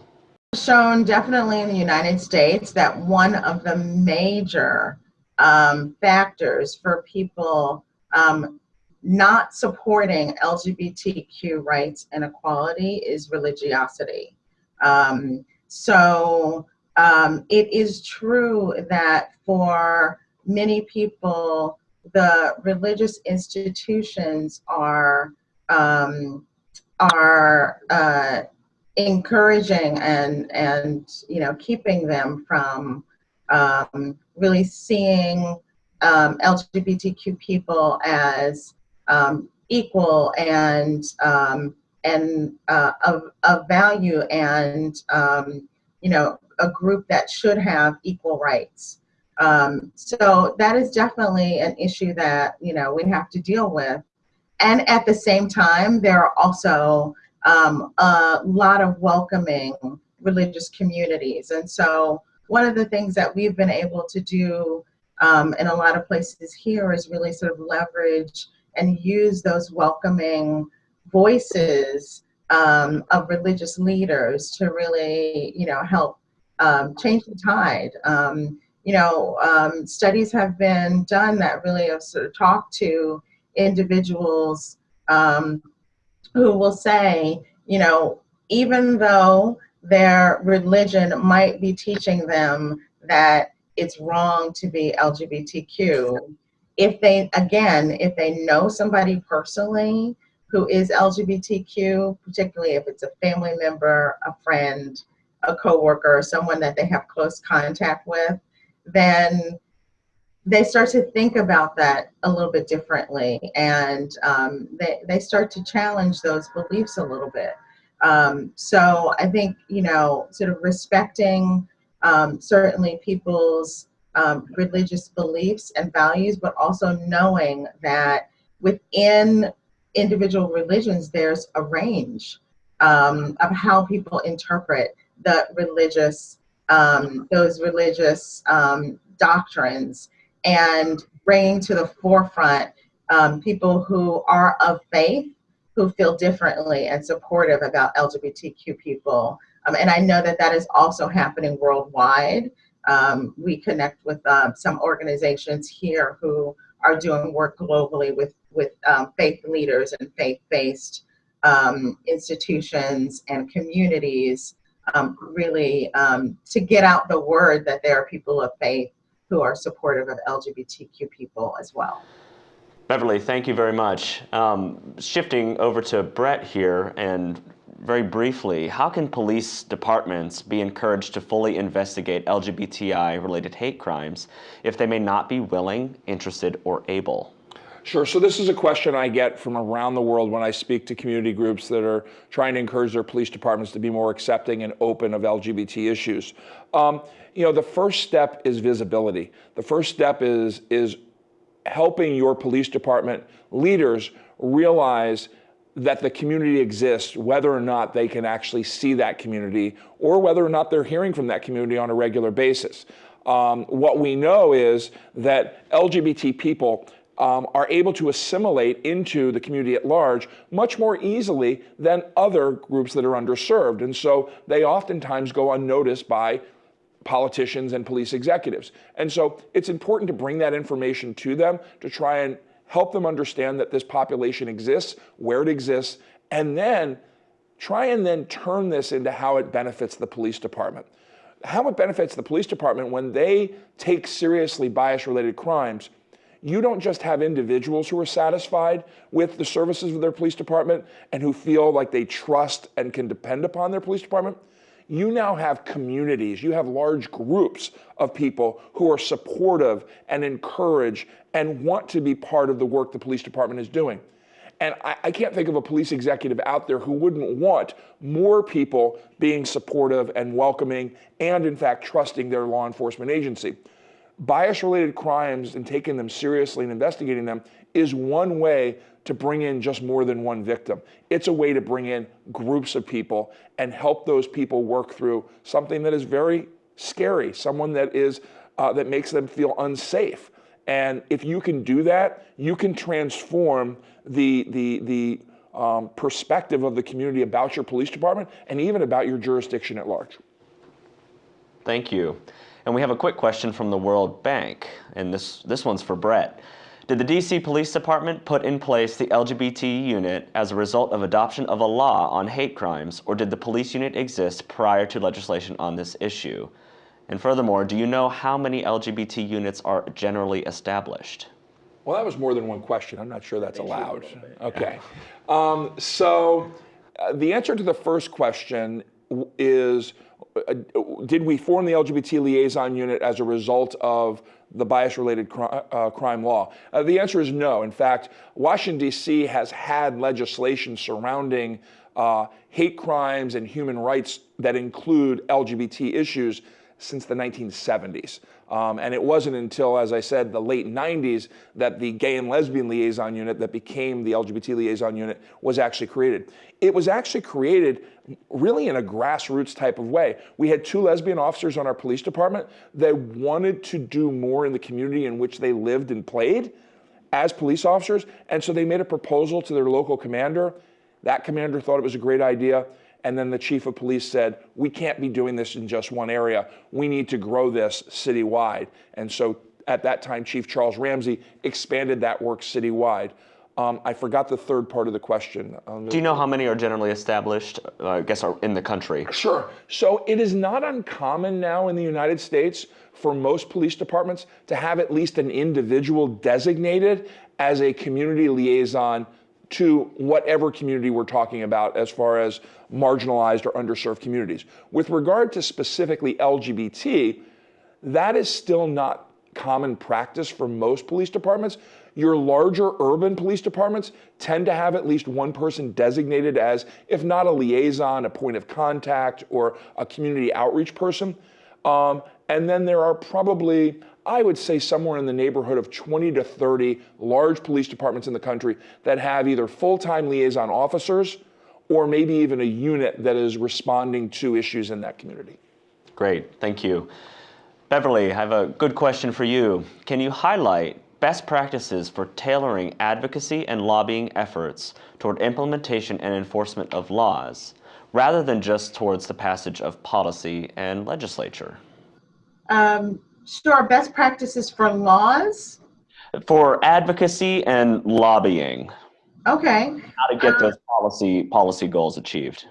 Shown definitely in the United States that one of the major um, factors for people um, not supporting LGBTQ rights and equality is religiosity. Um, so um, it is true that for many people, the religious institutions are um, are uh, encouraging and and you know keeping them from um, really seeing um, LGBTQ people as um, equal and um, and uh, of, of value and um, you know a group that should have equal rights. Um, so that is definitely an issue that you know we have to deal with. And at the same time, there are also um, a lot of welcoming religious communities. And so one of the things that we've been able to do um, in a lot of places here is really sort of leverage and use those welcoming voices um, of religious leaders to really, you know, help um, change the tide. Um, you know, um, studies have been done that really have sort of talked to individuals um, who will say, you know, even though their religion might be teaching them that it's wrong to be LGBTQ, if they, again, if they know somebody personally who is LGBTQ, particularly if it's a family member, a friend, a coworker, someone that they have close contact with, then they start to think about that a little bit differently and um, they, they start to challenge those beliefs a little bit. Um, so I think, you know, sort of respecting um, certainly people's um, religious beliefs and values, but also knowing that within individual religions, there's a range um, of how people interpret the religious, um, those religious um, doctrines and bringing to the forefront um, people who are of faith who feel differently and supportive about LGBTQ people. Um, and I know that that is also happening worldwide. Um, we connect with um, some organizations here who are doing work globally with, with um, faith leaders and faith-based um, institutions and communities um, really to get out the word that there are people of faith who are supportive of LGBTQ people as well. Beverly, thank you very much. Um, shifting over to Brett here, and very briefly, how can police departments be encouraged to fully investigate LGBTI-related hate crimes if they may not be willing, interested, or able? Sure. So this is a question I get from around the world when I speak to community groups that are trying to encourage their police departments to be more accepting and open of LGBT issues. Um, you know, the first step is visibility. The first step is is helping your police department leaders realize that the community exists, whether or not they can actually see that community or whether or not they're hearing from that community on a regular basis. Um, what we know is that LGBT people um, are able to assimilate into the community at large much more easily than other groups that are underserved. And so they oftentimes go unnoticed by politicians and police executives. And so it's important to bring that information to them to try and help them understand that this population exists, where it exists, and then try and then turn this into how it benefits the police department. How it benefits the police department when they take seriously bias-related crimes you don't just have individuals who are satisfied with the services of their police department and who feel like they trust and can depend upon their police department. You now have communities, you have large groups of people who are supportive and encourage and want to be part of the work the police department is doing. And I, I, can't think of a police executive out there who wouldn't want more people being supportive and welcoming and, in fact, trusting their law enforcement agency bias related crimes and taking them seriously and investigating them is one way to bring in just more than one victim. It's a way to bring in groups of people and help those people work through something that is very scary, someone that is uh, that makes them feel unsafe. And if you can do that, you can transform the the the um, perspective of the community about your police department and even about your jurisdiction at large. Thank you. And we have a quick question from the World Bank, and this, this one's for Brett. Did the DC Police Department put in place the LGBT unit as a result of adoption of a law on hate crimes, or did the police unit exist prior to legislation on this issue? And furthermore, do you know how many LGBT units are generally established? Well, that was more than one question. I'm not sure that's allowed. Okay. Um, so uh, the answer to the first question is uh, did we form the LGBT liaison unit as a result of the bias related cri uh, crime law? Uh, the answer is no. In fact, Washington, D.C. has had legislation surrounding uh, hate crimes and human rights that include LGBT issues since the 1970s. Um, and it wasn't until, as I said, the late 90s that the gay and lesbian liaison unit that became the LGBT liaison unit was actually created. It was actually created really in a grassroots type of way. We had two lesbian officers on our police department that wanted to do more in the community in which they lived and played as police officers. And so they made a proposal to their local commander. That commander thought it was a great idea. And then the chief of police said, we can't be doing this in just one area. We need to grow this citywide. And so at that time, Chief Charles Ramsey expanded that work citywide. Um, I forgot the third part of the question. Um, Do you know how many are generally established, uh, I guess, are in the country? Sure. So it is not uncommon now in the United States for most police departments to have at least an individual designated as a community liaison to whatever community we're talking about as far as marginalized or underserved communities. With regard to specifically LGBT, that is still not common practice for most police departments. Your larger urban police departments tend to have at least one person designated as, if not a liaison, a point of contact, or a community outreach person. Um, and then there are probably, I would say somewhere in the neighborhood of 20 to 30 large police departments in the country that have either full-time liaison officers or maybe even a unit that is responding to issues in that community. Great, thank you. Beverly, I have a good question for you. Can you highlight best practices for tailoring advocacy and lobbying efforts toward implementation and enforcement of laws, rather than just towards the passage of policy and legislature? Um, Sure, best practices for laws? For advocacy and lobbying, Okay, how to get those policy policy goals achieved.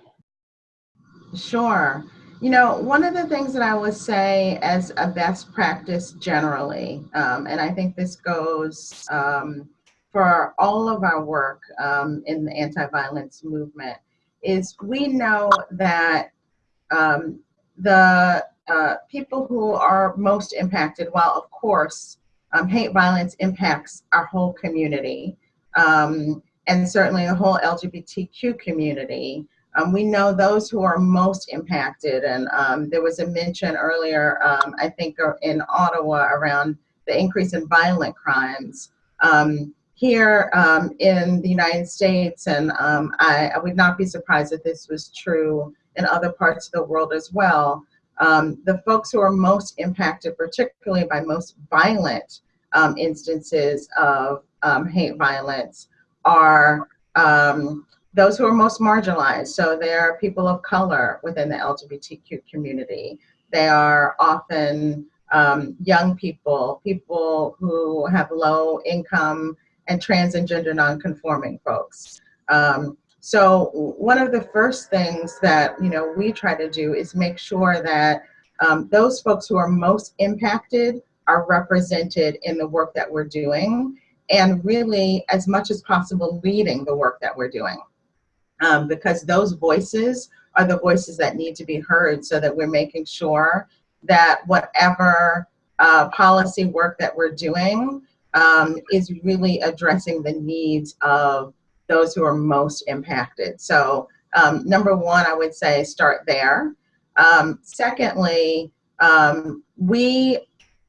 sure. You know, one of the things that I would say as a best practice generally, um, and I think this goes um, for all of our work um, in the anti-violence movement, is we know that um, the uh, people who are most impacted, while of course um, hate violence impacts our whole community, um, and certainly the whole LGBTQ community, um, we know those who are most impacted. And um, there was a mention earlier, um, I think uh, in Ottawa around the increase in violent crimes. Um, here in the United States, and I, I would not be surprised if this was true in other parts of the world as well, um, the folks who are most impacted, particularly by most violent um, instances of um, hate violence, are um, those who are most marginalized. So they are people of color within the LGBTQ community. They are often um, young people, people who have low income and trans and gender nonconforming folks. Um, so one of the first things that you know we try to do is make sure that um, those folks who are most impacted are represented in the work that we're doing and really as much as possible leading the work that we're doing. Um, because those voices are the voices that need to be heard so that we're making sure that whatever uh, policy work that we're doing um, is really addressing the needs of those who are most impacted. So um, number one, I would say start there. Um, secondly, um, we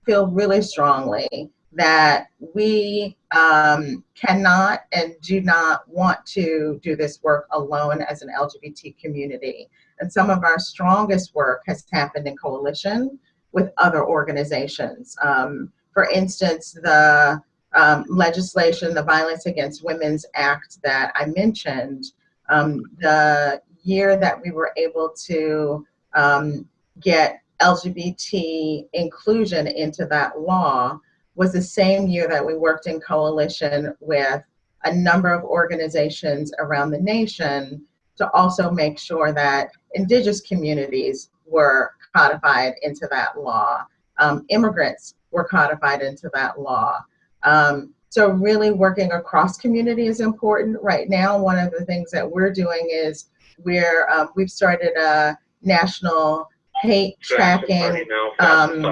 feel really strongly that we um, cannot and do not want to do this work alone as an LGBT community. And some of our strongest work has happened in coalition with other organizations. Um, for instance, the um, legislation, the Violence Against Women's Act that I mentioned, um, the year that we were able to um, get LGBT inclusion into that law was the same year that we worked in coalition with a number of organizations around the nation to also make sure that indigenous communities were codified into that law. Um, immigrants were codified into that law. Um, so really working across community is important. Right now, one of the things that we're doing is we're, um, we've started a national hate tracking um,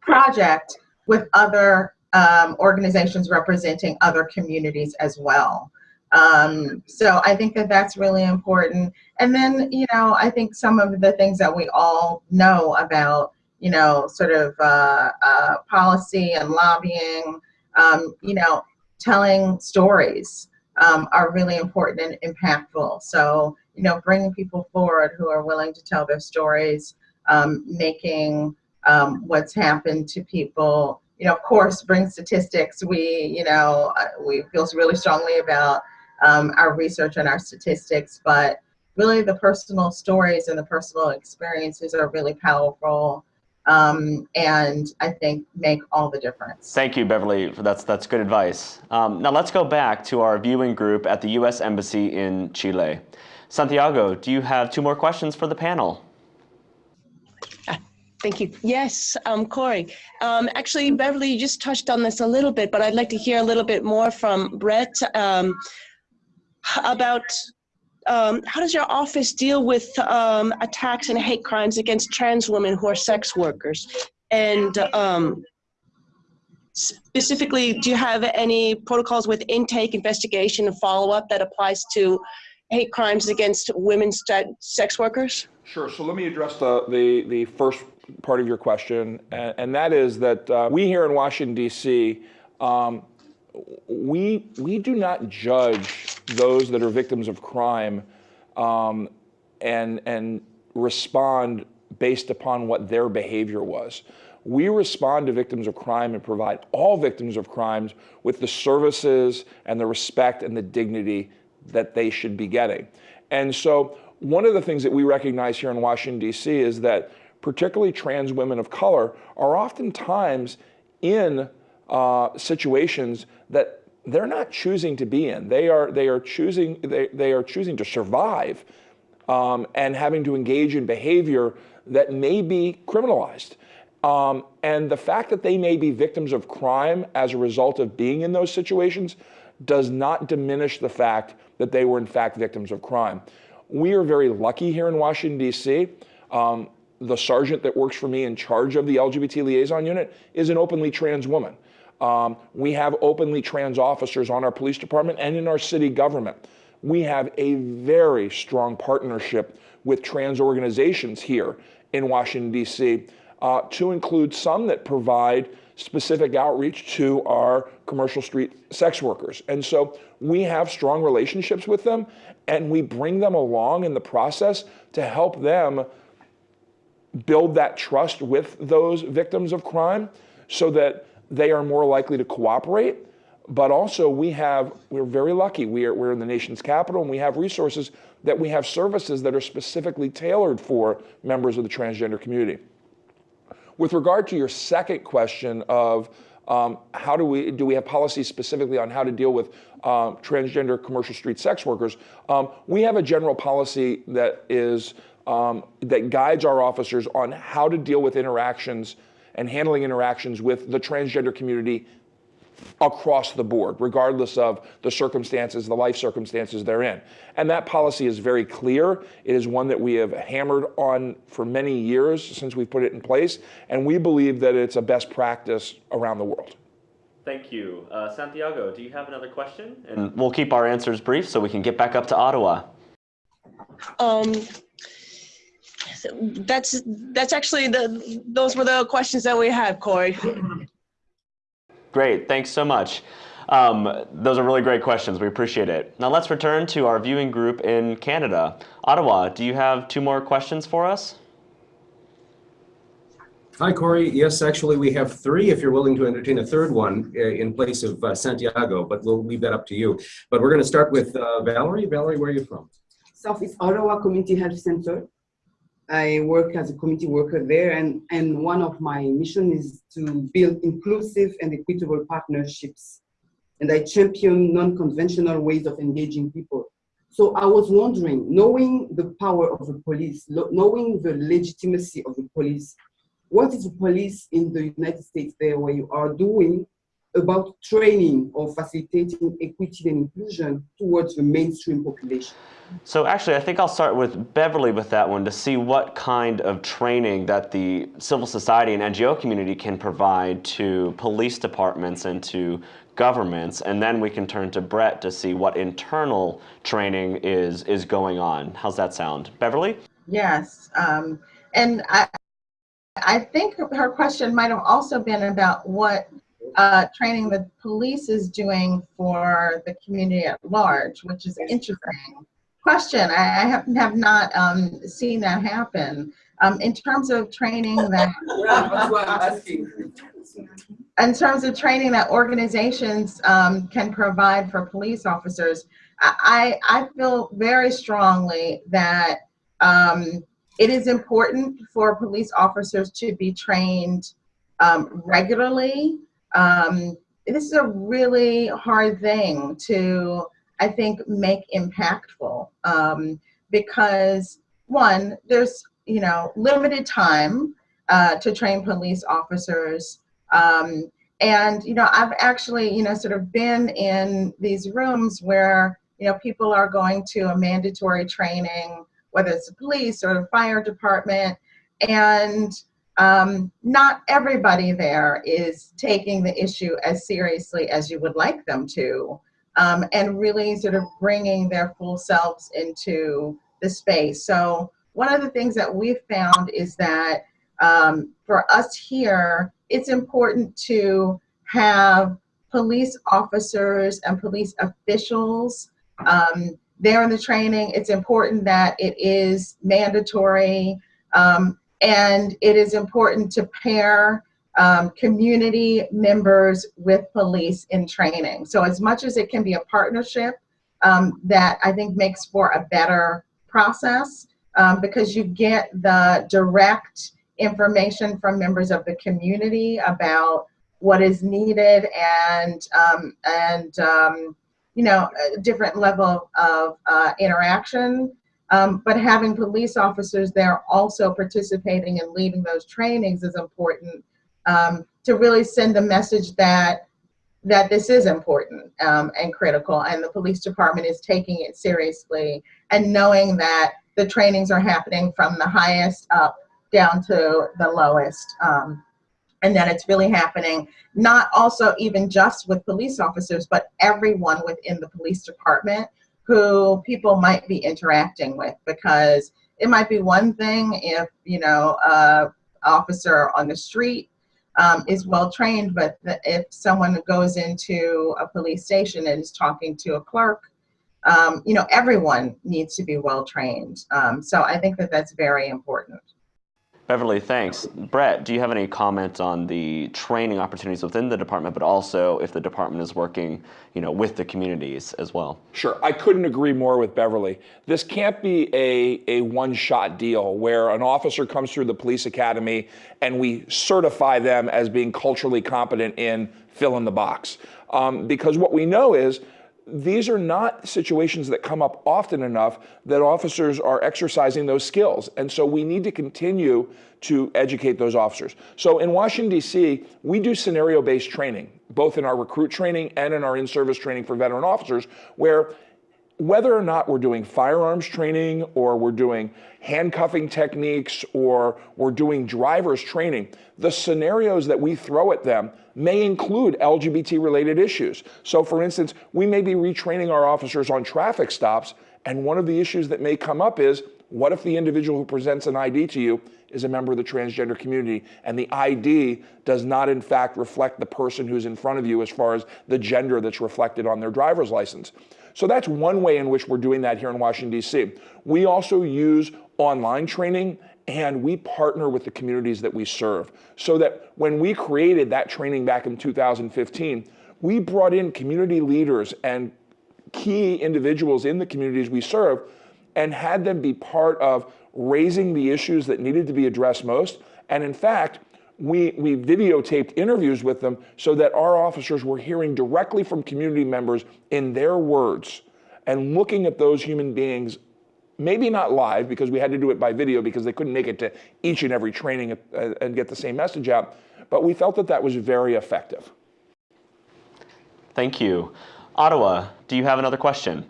project with other um, organizations representing other communities as well. Um, so I think that that's really important. And then, you know, I think some of the things that we all know about, you know, sort of uh, uh, policy and lobbying, um, you know, telling stories um, are really important and impactful. So, you know, bringing people forward who are willing to tell their stories, um, making um, what's happened to people, you know, of course, bring statistics. We, you know, uh, we feel really strongly about um, our research and our statistics, but really the personal stories and the personal experiences are really powerful um, and I think make all the difference. Thank you, Beverly. For that's, that's good advice. Um, now let's go back to our viewing group at the U.S. Embassy in Chile. Santiago, do you have two more questions for the panel? Thank you. Yes, um, Corey. Um, actually, Beverly, you just touched on this a little bit, but I'd like to hear a little bit more from Brett um, about um, how does your office deal with um, attacks and hate crimes against trans women who are sex workers? And um, specifically, do you have any protocols with intake, investigation, and follow-up that applies to hate crimes against women sex workers? Sure. So let me address the, the, the first part of your question, and, and that is that uh, we here in Washington, D.C., um, we, we do not judge those that are victims of crime um, and, and respond based upon what their behavior was. We respond to victims of crime and provide all victims of crimes with the services and the respect and the dignity that they should be getting. And so one of the things that we recognize here in Washington, D.C. is that particularly trans women of color are oftentimes in uh, situations that they're not choosing to be in. They are, they are, choosing, they, they are choosing to survive um, and having to engage in behavior that may be criminalized. Um, and the fact that they may be victims of crime as a result of being in those situations does not diminish the fact that they were in fact victims of crime. We are very lucky here in Washington, D.C. Um, the sergeant that works for me in charge of the LGBT liaison unit is an openly trans woman. Um, we have openly trans officers on our police department and in our city government. We have a very strong partnership with trans organizations here in Washington, D.C., uh, to include some that provide specific outreach to our commercial street sex workers. And so we have strong relationships with them and we bring them along in the process to help them build that trust with those victims of crime so that they are more likely to cooperate. But also we have, we're very lucky. We are, we're in the nation's capital and we have resources that we have services that are specifically tailored for members of the transgender community. With regard to your second question of um, how do we, do we have policies specifically on how to deal with um, transgender commercial street sex workers? Um, we have a general policy that is, um, that guides our officers on how to deal with interactions and handling interactions with the transgender community across the board, regardless of the circumstances, the life circumstances they're in. And that policy is very clear. It is one that we have hammered on for many years since we've put it in place, and we believe that it's a best practice around the world. Thank you. Uh, Santiago, do you have another question? And we'll keep our answers brief so we can get back up to Ottawa. Um, that's that's actually the those were the questions that we had, Corey. Great, thanks so much. Um, those are really great questions. We appreciate it. Now let's return to our viewing group in Canada. Ottawa, do you have two more questions for us? Hi, Corey. Yes, actually, we have three if you're willing to entertain a third one uh, in place of uh, Santiago, but we'll leave that up to you. But we're going to start with uh, Valerie. Valerie, where are you from? Southeast Ottawa Community Health Center. I work as a community worker there, and, and one of my mission is to build inclusive and equitable partnerships. And I champion non-conventional ways of engaging people. So I was wondering, knowing the power of the police, knowing the legitimacy of the police, what is the police in the United States there where you are doing about training or facilitating equity and inclusion towards the mainstream population? So actually, I think I'll start with Beverly with that one to see what kind of training that the civil society and NGO community can provide to police departments and to governments, and then we can turn to Brett to see what internal training is is going on. How's that sound, Beverly? Yes, um, and I, I think her question might have also been about what uh, training the police is doing for the community at large, which is an interesting question. I, I have, have not um, seen that happen. Um, in terms of training that, That's why I'm asking. in terms of training that organizations um, can provide for police officers, I, I feel very strongly that um, it is important for police officers to be trained um, regularly. Um, this is a really hard thing to, I think, make impactful um, because one, there's you know limited time uh, to train police officers. Um, and you know, I've actually you know sort of been in these rooms where you know people are going to a mandatory training whether it's the police or the fire department, and um, not everybody there is taking the issue as seriously as you would like them to, um, and really sort of bringing their full selves into the space. So one of the things that we've found is that um, for us here, it's important to have police officers and police officials um, there in the training. It's important that it is mandatory um, and it is important to pair um, community members with police in training. So as much as it can be a partnership, um, that I think makes for a better process um, because you get the direct information from members of the community about what is needed and um, and um, you know, a different level of uh, interaction. Um, but having police officers there also participating and leading those trainings is important um, to really send the message that that this is important um, and critical, and the police department is taking it seriously and knowing that the trainings are happening from the highest up down to the lowest. Um, and that it's really happening not also even just with police officers but everyone within the police department who people might be interacting with because it might be one thing if you know a officer on the street um, is well trained but if someone goes into a police station and is talking to a clerk um, you know everyone needs to be well trained. Um, so i think that that's very important Beverly, thanks. Brett, do you have any comment on the training opportunities within the department, but also if the department is working, you know, with the communities as well? Sure, I couldn't agree more with Beverly. This can't be a, a one-shot deal where an officer comes through the police academy and we certify them as being culturally competent in fill in the box. Um, because what we know is these are not situations that come up often enough that officers are exercising those skills. And so we need to continue to educate those officers. So in Washington, D.C., we do scenario based training, both in our recruit training and in our in service training for veteran officers, where whether or not we're doing firearms training or we're doing handcuffing techniques or we're doing driver's training, the scenarios that we throw at them may include LGBT related issues. So, for instance, we may be retraining our officers on traffic stops, and one of the issues that may come up is What if the individual who presents an ID to you is a member of the transgender community and the ID does not in fact reflect the person who's in front of you as far as the gender that's reflected on their driver's license? So that's one way in which we're doing that here in Washington, D.C. We also use online training and we partner with the communities that we serve so that when we created that training back in 2015, we brought in community leaders and key individuals in the communities we serve and had them be part of raising the issues that needed to be addressed most. And in fact, we, we videotaped interviews with them so that our officers were hearing directly from community members in their words and looking at those human beings maybe not live because we had to do it by video because they couldn't make it to each and every training uh, and get the same message out. But we felt that that was very effective. Thank you. Ottawa, do you have another question?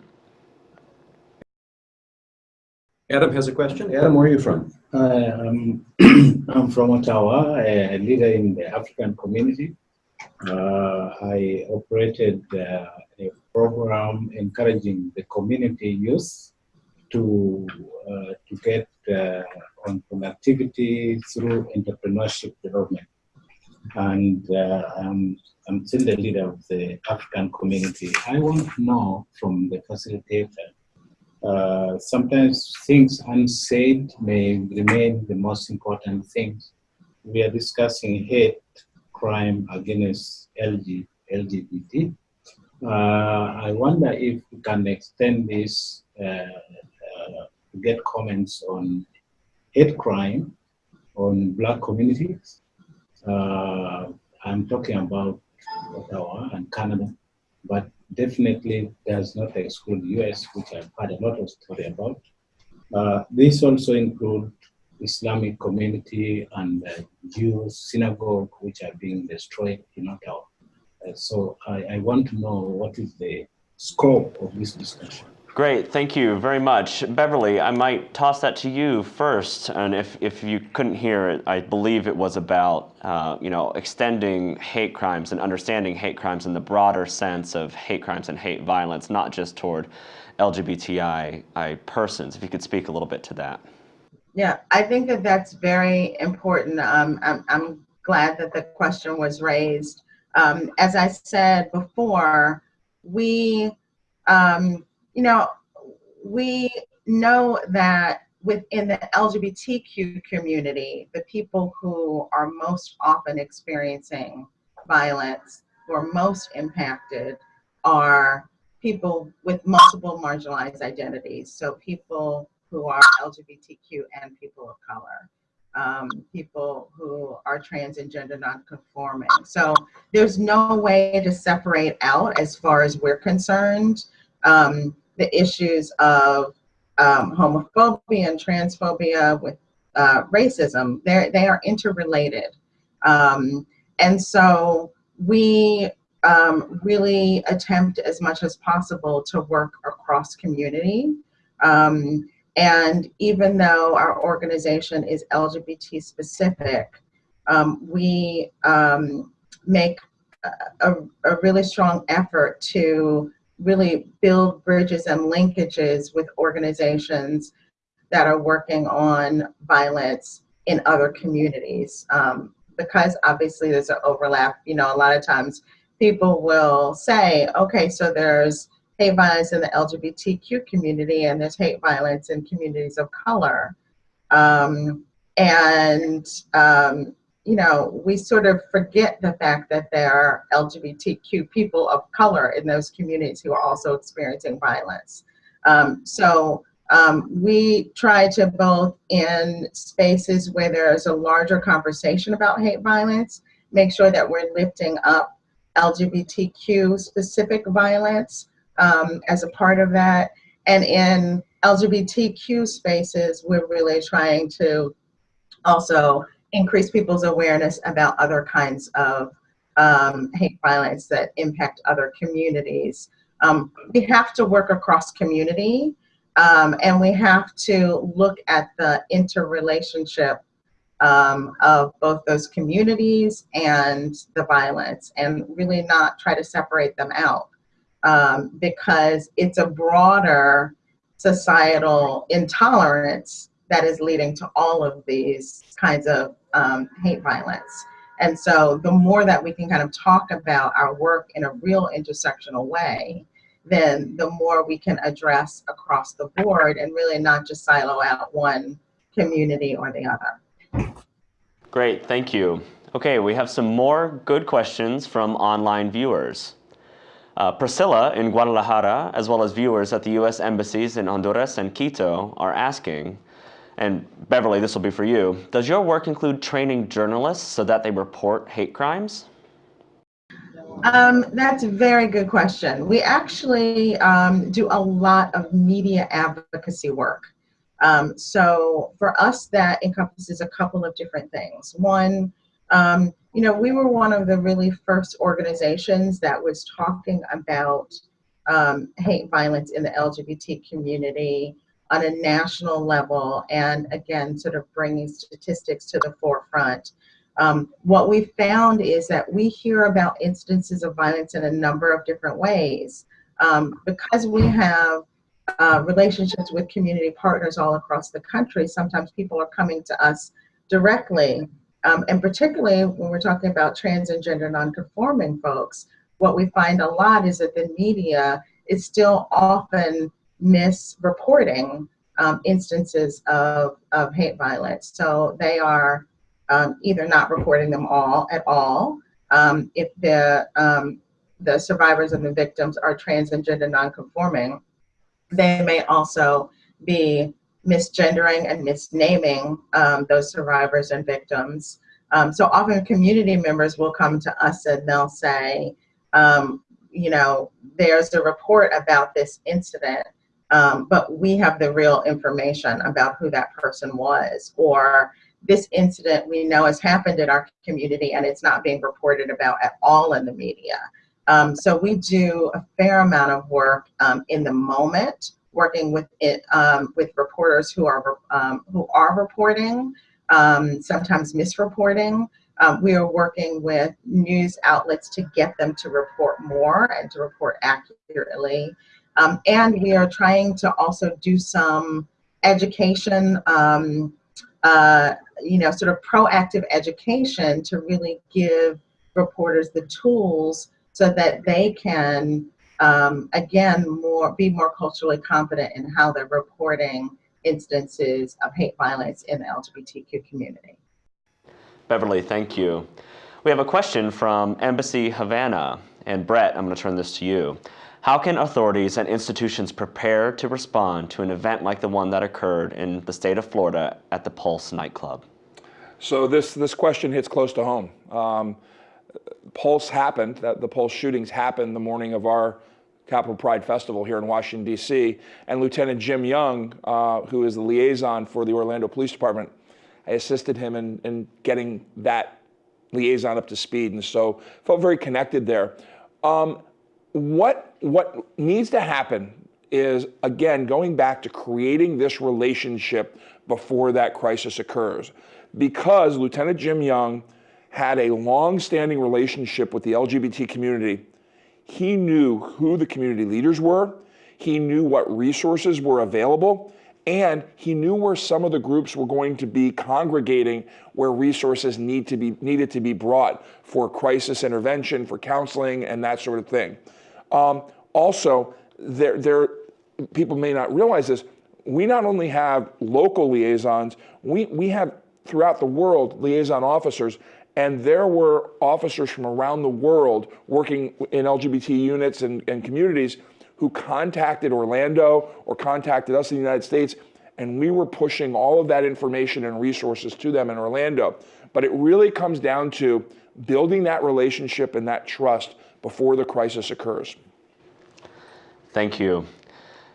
Adam has a question. Adam, where are you from? Uh, I'm, I'm from Ottawa, a leader in the African community. Uh, I operated uh, a program encouraging the community youth to uh, to get uh, on productivity through entrepreneurship development. And uh, I'm, I'm still the leader of the African community. I want to know from the facilitator, uh, sometimes things unsaid may remain the most important things. We are discussing hate crime against LG, LGBT. Uh, I wonder if we can extend this uh, to get comments on hate crime on black communities. Uh, I'm talking about Ottawa and Canada, but definitely does not exclude US, which I've had a lot of story about. Uh, this also include Islamic community and uh, Jews synagogue, which are being destroyed in Ottawa. Uh, so I, I want to know what is the scope of this discussion. Great, thank you very much. Beverly, I might toss that to you first, and if, if you couldn't hear it, I believe it was about, uh, you know, extending hate crimes and understanding hate crimes in the broader sense of hate crimes and hate violence, not just toward LGBTI persons. If you could speak a little bit to that. Yeah, I think that that's very important. Um, I'm, I'm glad that the question was raised. Um, as I said before, we, um, you know, we know that within the LGBTQ community, the people who are most often experiencing violence, who are most impacted, are people with multiple marginalized identities. So people who are LGBTQ and people of color, um, people who are trans and gender nonconforming. So there's no way to separate out, as far as we're concerned, um, the issues of um, homophobia and transphobia with uh, racism. They're, they are interrelated. Um, and so we um, really attempt as much as possible to work across community. Um, and even though our organization is LGBT specific, um, we um, make a, a, really strong effort to really build bridges and linkages with organizations that are working on violence in other communities. Um, because obviously there's an overlap, you know, a lot of times people will say, okay, so there's hate violence in the LGBTQ community and there's hate violence in communities of color. Um, and um, you know, we sort of forget the fact that there are LGBTQ people of color in those communities who are also experiencing violence. Um, so um, we try to both in spaces where there's a larger conversation about hate violence, make sure that we're lifting up LGBTQ specific violence um, as a part of that. And in LGBTQ spaces, we're really trying to also increase people's awareness about other kinds of um, hate violence that impact other communities. Um, we have to work across community um, and we have to look at the interrelationship um, of both those communities and the violence and really not try to separate them out um, because it's a broader societal intolerance that is leading to all of these kinds of um, hate violence. And so the more that we can kind of talk about our work in a real intersectional way, then the more we can address across the board and really not just silo out one community or the other. Great, thank you. Okay, we have some more good questions from online viewers. Uh, Priscilla in Guadalajara, as well as viewers at the U.S. embassies in Honduras and Quito, are asking, and Beverly, this will be for you, does your work include training journalists so that they report hate crimes? Um, that's a very good question. We actually um, do a lot of media advocacy work. Um, so for us, that encompasses a couple of different things. One, um, you know, we were one of the really first organizations that was talking about um, hate violence in the LGBT community on a national level and again, sort of bringing statistics to the forefront. Um, what we found is that we hear about instances of violence in a number of different ways. Um, because we have uh, relationships with community partners all across the country, sometimes people are coming to us directly. Um, and particularly when we're talking about trans and gender nonconforming folks, what we find a lot is that the media is still often misreporting um, instances of, of hate violence. So they are um, either not reporting them all at all. Um, if the, um, the survivors and the victims are trans and gender nonconforming, they may also be misgendering and misnaming um, those survivors and victims. Um, so often community members will come to us and they'll say, you know, there's a report about this incident, um, but we have the real information about who that person was, or this incident we know has happened in our community and it's not being reported about at all in the media. Um, so we do a fair amount of work um, in the moment, working with it um, with reporters who are um, who are reporting, um, sometimes misreporting. We are working with news outlets to get them to report more and to report accurately. And we are trying to also do some education uh, you know, sort of proactive education to really give reporters the tools so that they can, um, again, more be more culturally competent in how they're reporting instances of hate violence in the LGBTQ community. Beverly, thank you. We have a question from Embassy Havana. And Brett, I'm going to turn this to you. How can authorities and institutions prepare to respond to an event like the one that occurred in the state of Florida at the Pulse nightclub? So this, this question hits close to home. Um, Pulse happened, that the Pulse shootings happened the morning of our Capital Pride Festival here in Washington, D.C. And Lieutenant Jim Young, uh, who is the liaison for the Orlando Police Department, I assisted him in, in getting that liaison up to speed. And so felt very connected there. Um, what, what needs to happen is, again, going back to creating this relationship before that crisis occurs. Because Lieutenant Jim Young had a long-standing relationship with the LGBT community, he knew who the community leaders were, he knew what resources were available, and he knew where some of the groups were going to be congregating where resources need to be, needed to be brought for crisis intervention, for counseling, and that sort of thing. Um, also, there, there, people may not realize this, we not only have local liaisons, we, we have throughout the world liaison officers, and there were officers from around the world working in LGBT units and, and communities who contacted Orlando or contacted us in the United States, and we were pushing all of that information and resources to them in Orlando. But it really comes down to building that relationship and that trust before the crisis occurs. Thank you.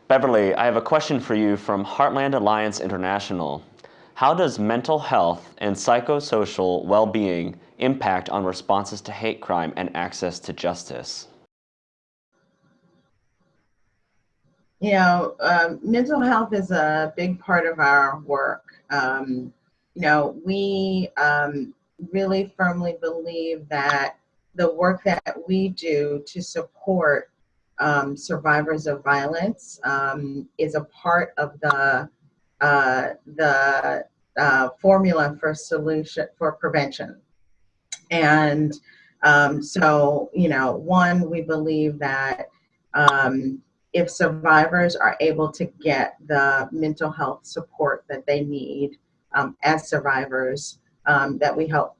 Beverly, I have a question for you from Heartland Alliance International. How does mental health and psychosocial well-being impact on responses to hate crime and access to justice? You know, um, mental health is a big part of our work. Um, you know, we um, really firmly believe that the work that we do to support um, survivors of violence um, is a part of the uh, the uh, formula for solution for prevention. And um, so, you know, one, we believe that um, if survivors are able to get the mental health support that they need um, as survivors, um, that we help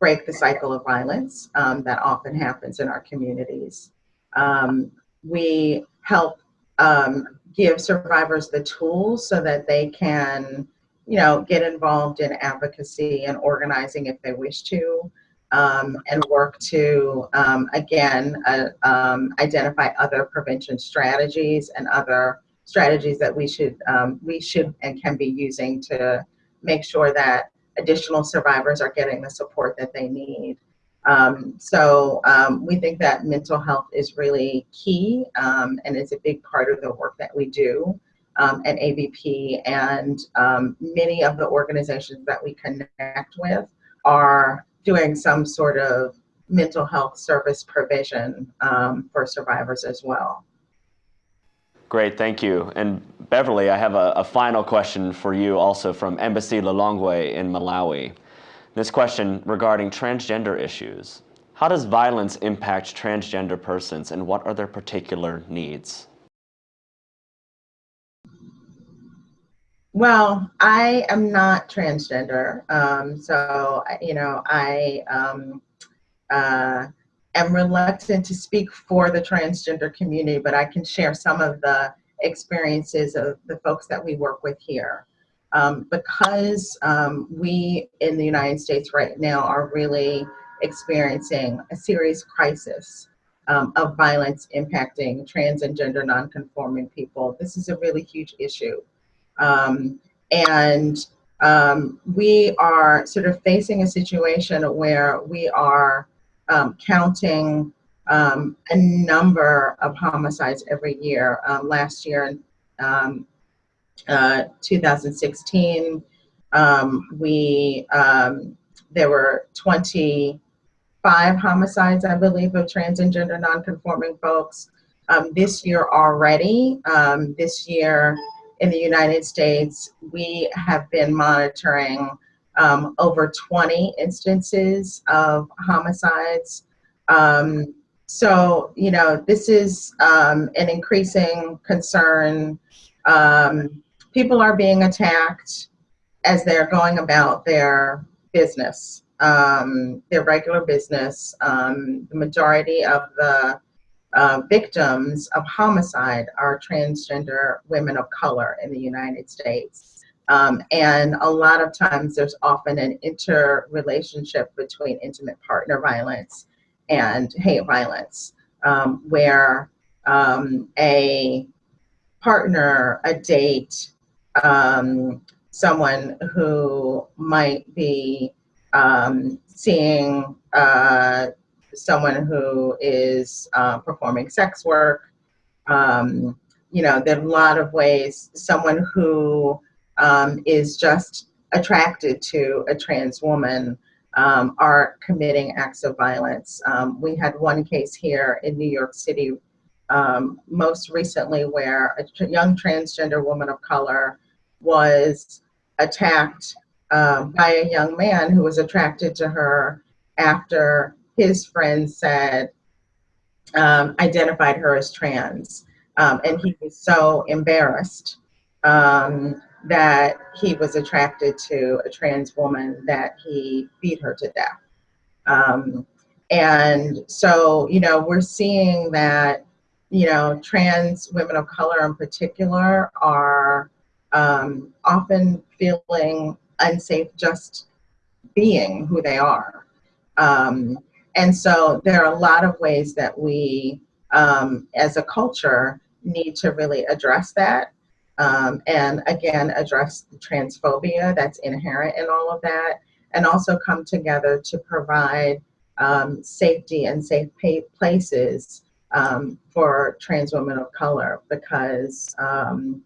break the cycle of violence um, that often happens in our communities. Um, we help um, give survivors the tools so that they can, you know, get involved in advocacy and organizing if they wish to, um, and work to, um, again, uh, um, identify other prevention strategies and other strategies that we should, we should and can be using to make sure that additional survivors are getting the support that they need. Um, so um, we think that mental health is really key um, and is a big part of the work that we do um, at AVP. And um, many of the organizations that we connect with are doing some sort of mental health service provision um, for survivors as well. Great, thank you. And Beverly, I have a, a final question for you also from Embassy Lilongwe in Malawi. This question regarding transgender issues. How does violence impact transgender persons and what are their particular needs? Well, I am not transgender. Um, so, you know, I um, uh, am reluctant to speak for the transgender community, but I can share some of the experiences of the folks that we work with here. Um, because um, we in the United States right now are really experiencing a serious crisis um, of violence impacting trans and gender nonconforming people. This is a really huge issue. Um, and um, we are sort of facing a situation where we are um, counting a number of homicides every year. last year, um, uh, 2016, um, we um, there were 25 homicides, I believe, of trans and gender nonconforming folks. Um, this year already, um, this year in the United States, we have been monitoring um, over 20 instances of homicides. Um, so, you know, this is an increasing concern. Um, people are being attacked as they're going about their business, um, their regular business. Um, the majority of the uh, victims of homicide are transgender women of color in the United States. Um, and a lot of times there's often an interrelationship between intimate partner violence and hate violence, um, where um, a partner, a date, um, someone who might be um, seeing uh, someone who is uh, performing sex work. Um, you know, there are a lot of ways someone who um, is just attracted to a trans woman um, are committing acts of violence. Um, we had one case here in New York City um, most recently where a young transgender woman of color was attacked um, by a young man who was attracted to her after his friend said, um, identified her as trans. And he was so embarrassed um, that he was attracted to a trans woman that he beat her to death. Um, and so, you know, we're seeing that, you know, trans women of color in particular are um, often feeling unsafe just being who they are. Um, and so there are a lot of ways that we, um, as a culture, need to really address that. Um, and again, address the transphobia that's inherent in all of that, and also come together to provide um, safety and safe places um, for trans women of color because, um,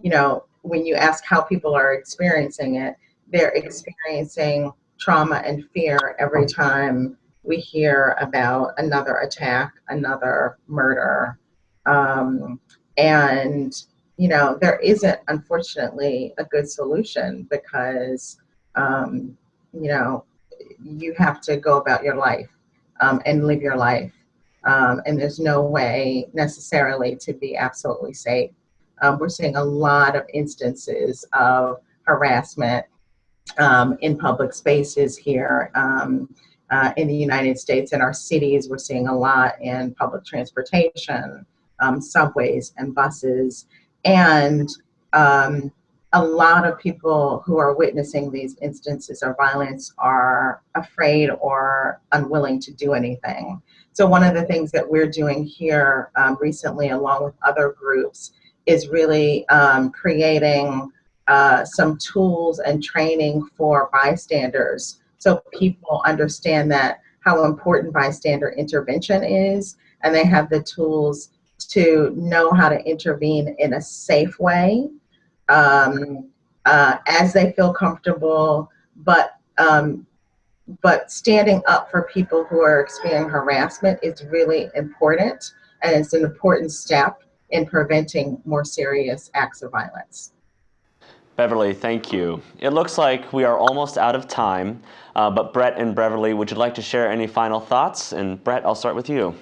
you know, when you ask how people are experiencing it, they're experiencing trauma and fear every time we hear about another attack, another murder. Um, and, you know, there isn't, unfortunately, a good solution because, um, you know, you have to go about your life um, and live your life. Um, and there's no way necessarily to be absolutely safe. Um, we're seeing a lot of instances of harassment um, in public spaces here um, uh, in the United States. In our cities, we're seeing a lot in public transportation, um, subways and buses. And um, a lot of people who are witnessing these instances of violence are afraid or unwilling to do anything. So one of the things that we're doing here um, recently, along with other groups, is really um, creating uh, some tools and training for bystanders so people understand that how important bystander intervention is and they have the tools to know how to intervene in a safe way um, uh, as they feel comfortable but um, but standing up for people who are experiencing harassment is really important and it's an important step in preventing more serious acts of violence. Beverly, thank you. It looks like we are almost out of time, uh, but Brett and Beverly, would you like to share any final thoughts? And Brett, I'll start with you.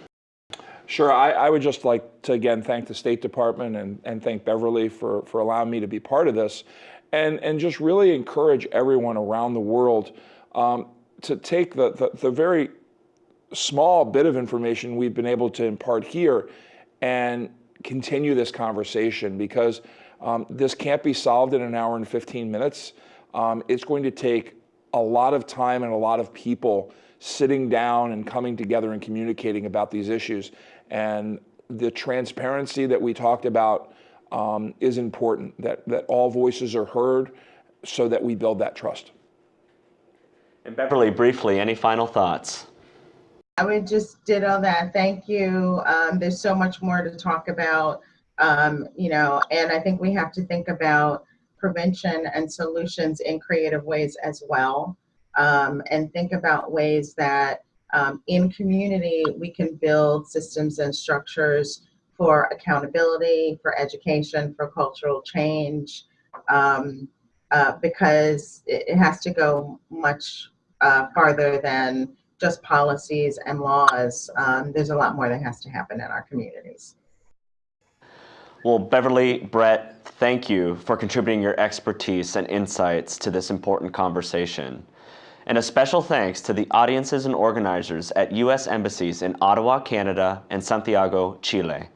Sure, I, I would just like to again thank the State Department and, and thank Beverly for, for allowing me to be part of this and, and just really encourage everyone around the world um, to take the, the, the very small bit of information we've been able to impart here and continue this conversation because um, this can't be solved in an hour and 15 minutes. Um, it's going to take a lot of time and a lot of people sitting down and coming together and communicating about these issues. And the transparency that we talked about um, is important, that, that all voices are heard so that we build that trust. And Beverly, briefly, any final thoughts? I would just ditto that. Thank you. Um, there's so much more to talk about um, you know, and I think we have to think about prevention and solutions in creative ways as well, um, and think about ways that um, in community we can build systems and structures for accountability, for education, for cultural change, um, uh, because it, it, has to go much uh, farther than just policies and laws. Um, there's a lot more that has to happen in our communities. Well, Beverly, Brett, thank you for contributing your expertise and insights to this important conversation. And a special thanks to the audiences and organizers at U.S. embassies in Ottawa, Canada, and Santiago, Chile.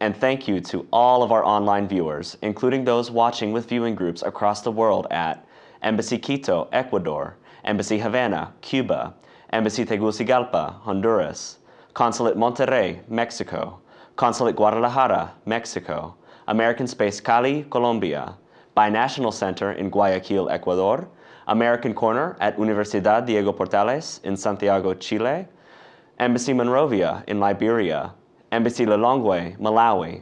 And thank you to all of our online viewers, including those watching with viewing groups across the world at Embassy Quito, Ecuador, Embassy Havana, Cuba, Embassy Tegucigalpa, Honduras, Consulate Monterrey, Mexico, Consulate Guadalajara, Mexico, American Space Cali, Colombia, Binational Center in Guayaquil, Ecuador, American Corner at Universidad Diego Portales in Santiago, Chile, Embassy Monrovia in Liberia, Embassy Lilongwe, Malawi,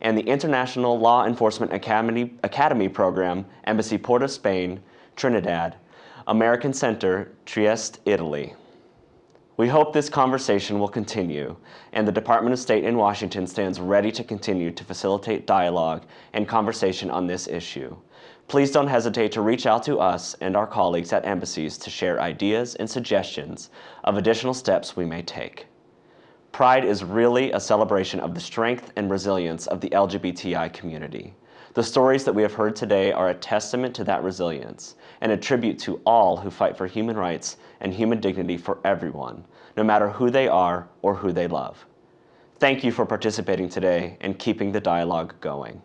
and the International Law Enforcement Academy, Academy Program, Embassy Port of Spain, Trinidad, American Center, Trieste, Italy. We hope this conversation will continue, and the Department of State in Washington stands ready to continue to facilitate dialogue and conversation on this issue. Please don't hesitate to reach out to us and our colleagues at embassies to share ideas and suggestions of additional steps we may take. Pride is really a celebration of the strength and resilience of the LGBTI community. The stories that we have heard today are a testament to that resilience and a tribute to all who fight for human rights and human dignity for everyone, no matter who they are or who they love. Thank you for participating today and keeping the dialogue going.